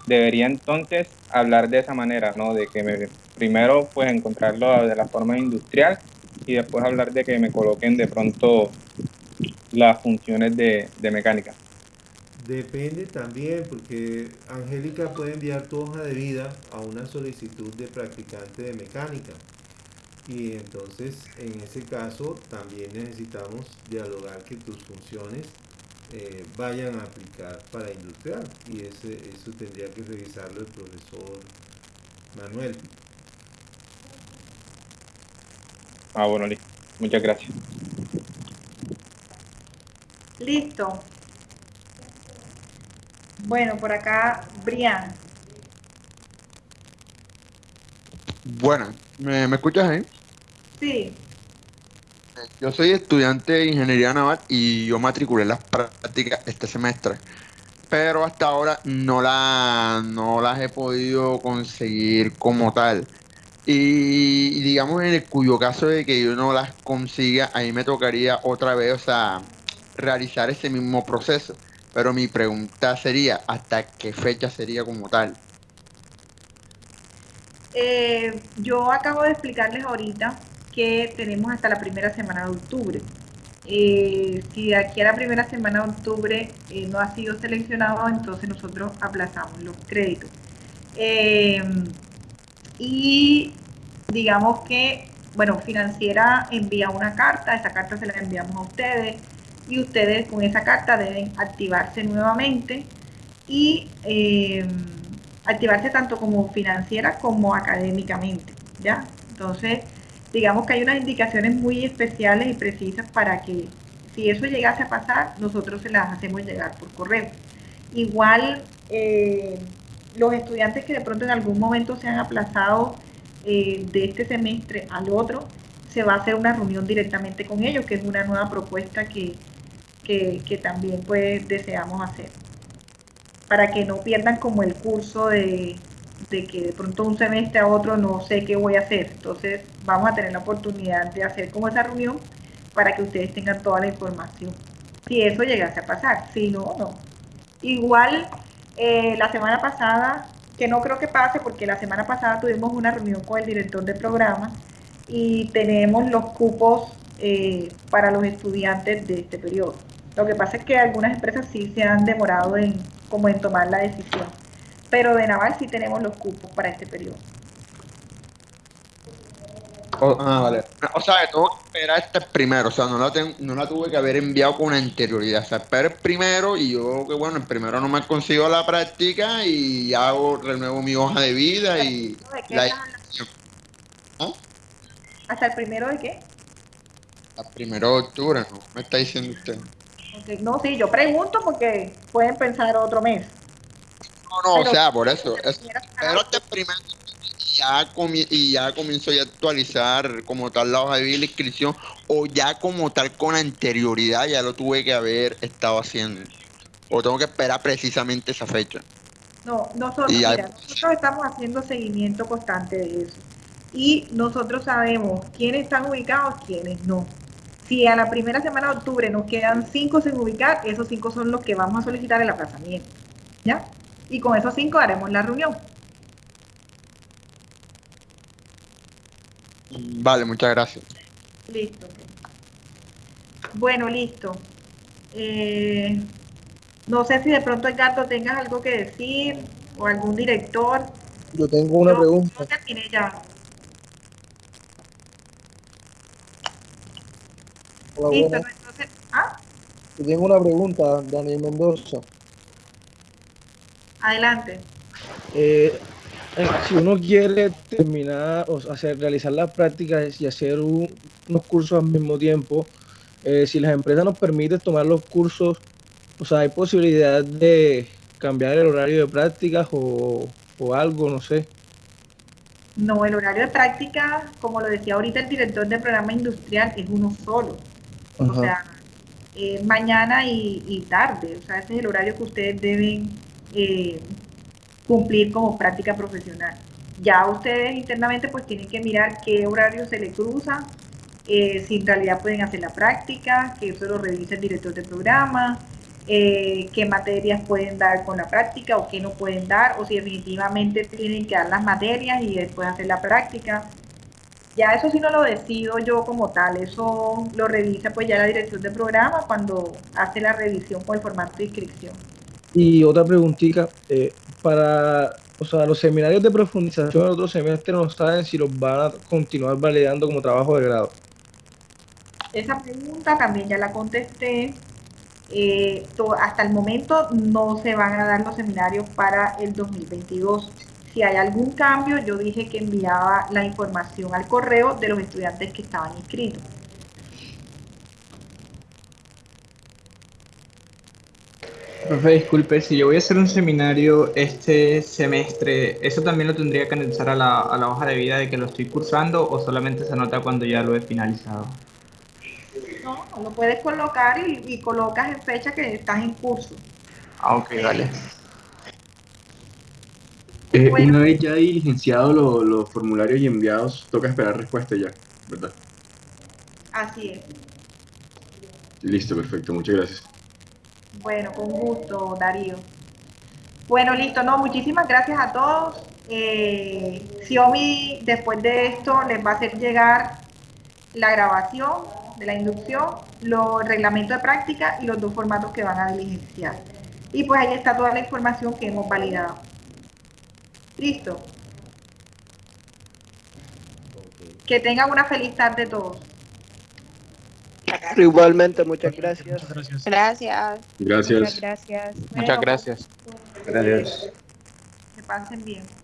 debería entonces hablar de esa manera, ¿no? De que me, primero pues encontrarlo de la forma industrial y después hablar de que me coloquen de pronto las funciones de, de mecánica. Depende también, porque Angélica puede enviar tu hoja de vida a una solicitud de practicante de mecánica. Y entonces, en ese caso, también necesitamos dialogar que tus funciones eh, vayan a aplicar para industrial. Y ese, eso tendría que revisarlo el profesor Manuel. Ah, bueno, listo. Muchas gracias. Listo. Bueno, por acá, Brian. Bueno, ¿me, escuchas ahí? Sí. Yo soy estudiante de ingeniería naval y yo matriculé las prácticas este semestre, pero hasta ahora no, la, no las he podido conseguir como tal. Y digamos en el cuyo caso de que yo no las consiga, ahí me tocaría otra vez, o sea, realizar ese mismo proceso. Pero mi pregunta sería, ¿hasta qué fecha sería como tal? Eh, yo acabo de explicarles ahorita que tenemos hasta la primera semana de octubre. Eh, si de aquí a la primera semana de octubre eh, no ha sido seleccionado, entonces nosotros aplazamos los créditos. Y digamos que, bueno, financiera envía una carta, esa carta se la enviamos a ustedes y ustedes con esa carta deben activarse nuevamente y eh, activarse tanto como financiera como académicamente, ¿ya? Entonces, digamos que hay unas indicaciones muy especiales y precisas para que si eso llegase a pasar, nosotros se las hacemos llegar por correo. Igual, eh, los estudiantes que de pronto en algún momento se han aplazado eh, de este semestre al otro, se va a hacer una reunión directamente con ellos, que es una nueva propuesta que, que, también pues deseamos hacer. Para que no pierdan como el curso de, de que de pronto un semestre a otro no sé qué voy a hacer. Entonces vamos a tener la oportunidad de hacer como esa reunión para que ustedes tengan toda la información. Si eso llegase a pasar, si no, no. Igual eh, la semana pasada, que no creo que pase porque la semana pasada tuvimos una reunión con el director del programa y tenemos los cupos eh, para los estudiantes de este periodo. Lo que pasa es que algunas empresas sí se han demorado en, como en tomar la decisión, pero de Naval sí tenemos los cupos para este periodo. Oh, ah, vale. O sea, tengo que esperar este primero, o sea, no la, no la tuve que haber enviado con anterioridad. O sea, espero el primero y yo, que bueno, el primero no me consigo la práctica y hago, renuevo mi hoja de vida y... La... ¿Ah? ¿Hasta el primero de qué? Hasta el primero de octubre, ¿no? Me está diciendo usted. No, sí, yo pregunto porque pueden pensar otro mes. No, no, o sea, por eso. pero este primero ya y ya comienzo a actualizar como tal la hoja de vida la inscripción o ya como tal con anterioridad ya lo tuve que haber estado haciendo o tengo que esperar precisamente esa fecha. No, nosotros, nosotros estamos haciendo seguimiento constante de eso y nosotros sabemos quiénes están ubicados, quiénes no. Si a la primera semana de octubre nos quedan cinco sin ubicar, esos cinco son los que vamos a solicitar el aplazamiento. ¿Ya? Y con esos cinco haremos la reunión. Vale, muchas gracias. Listo. Bueno, listo. Eh, no sé si de pronto, Edgardo, tengas algo que decir o algún director. Yo tengo una pregunta. Terminé ya. Listo, entonces, ¿ah? Yo tengo una pregunta, Daniel Mendoza. Adelante. Eh, eh, si uno quiere terminar o hacer, realizar las prácticas y hacer unos cursos al mismo tiempo, eh, si las empresas nos permiten tomar los cursos, o sea, hay posibilidad de cambiar el horario de prácticas o, algo, no sé. No, el horario de práctica, como lo decía ahorita el director del programa industrial, es uno solo. O sea, mañana y, tarde. O sea, ese es el horario que ustedes deben eh, cumplir como práctica profesional. Ya ustedes internamente pues tienen que mirar qué horario se les cruza, eh, si en realidad pueden hacer la práctica, que eso lo revise el director del programa, eh, qué materias pueden dar con la práctica o qué no pueden dar, o si definitivamente tienen que dar las materias y después hacer la práctica. Ya eso sí no lo decido yo como tal, eso lo revisa pues ya la dirección del programa cuando hace la revisión con el formato de inscripción. Y otra preguntita, eh, para o sea, los seminarios de profundización en otro semestre no saben si los van a continuar validando como trabajo de grado. Esa pregunta también ya la contesté. Eh, hasta el momento no se van a dar los seminarios para el 2022. Si hay algún cambio, yo dije que enviaba la información al correo de los estudiantes que estaban inscritos. Profe, disculpe, si yo voy a hacer un seminario este semestre, ¿eso también lo tendría que anexar a la, a la hoja de vida de que lo estoy cursando o solamente se anota cuando ya lo he finalizado? No, lo puedes colocar y, colocas en fecha que estás en curso. Ah, ok, vale. Eh, una vez ya diligenciado los formularios y enviados, toca esperar respuesta ya, ¿verdad? Así es. Listo, perfecto, muchas gracias. Bueno, con gusto, Darío. Bueno, listo, no, muchísimas gracias a todos. Eh, Xiaomi, después de esto, les va a hacer llegar la grabación de la inducción, los reglamentos de práctica y los dos formatos que van a diligenciar. Y pues ahí está toda la información que hemos validado. Listo. Que tengan una feliz tarde todos. Igualmente, muchas gracias. Gracias. Gracias. Muchas gracias. Muchas gracias. Gracias. Que pasen bien.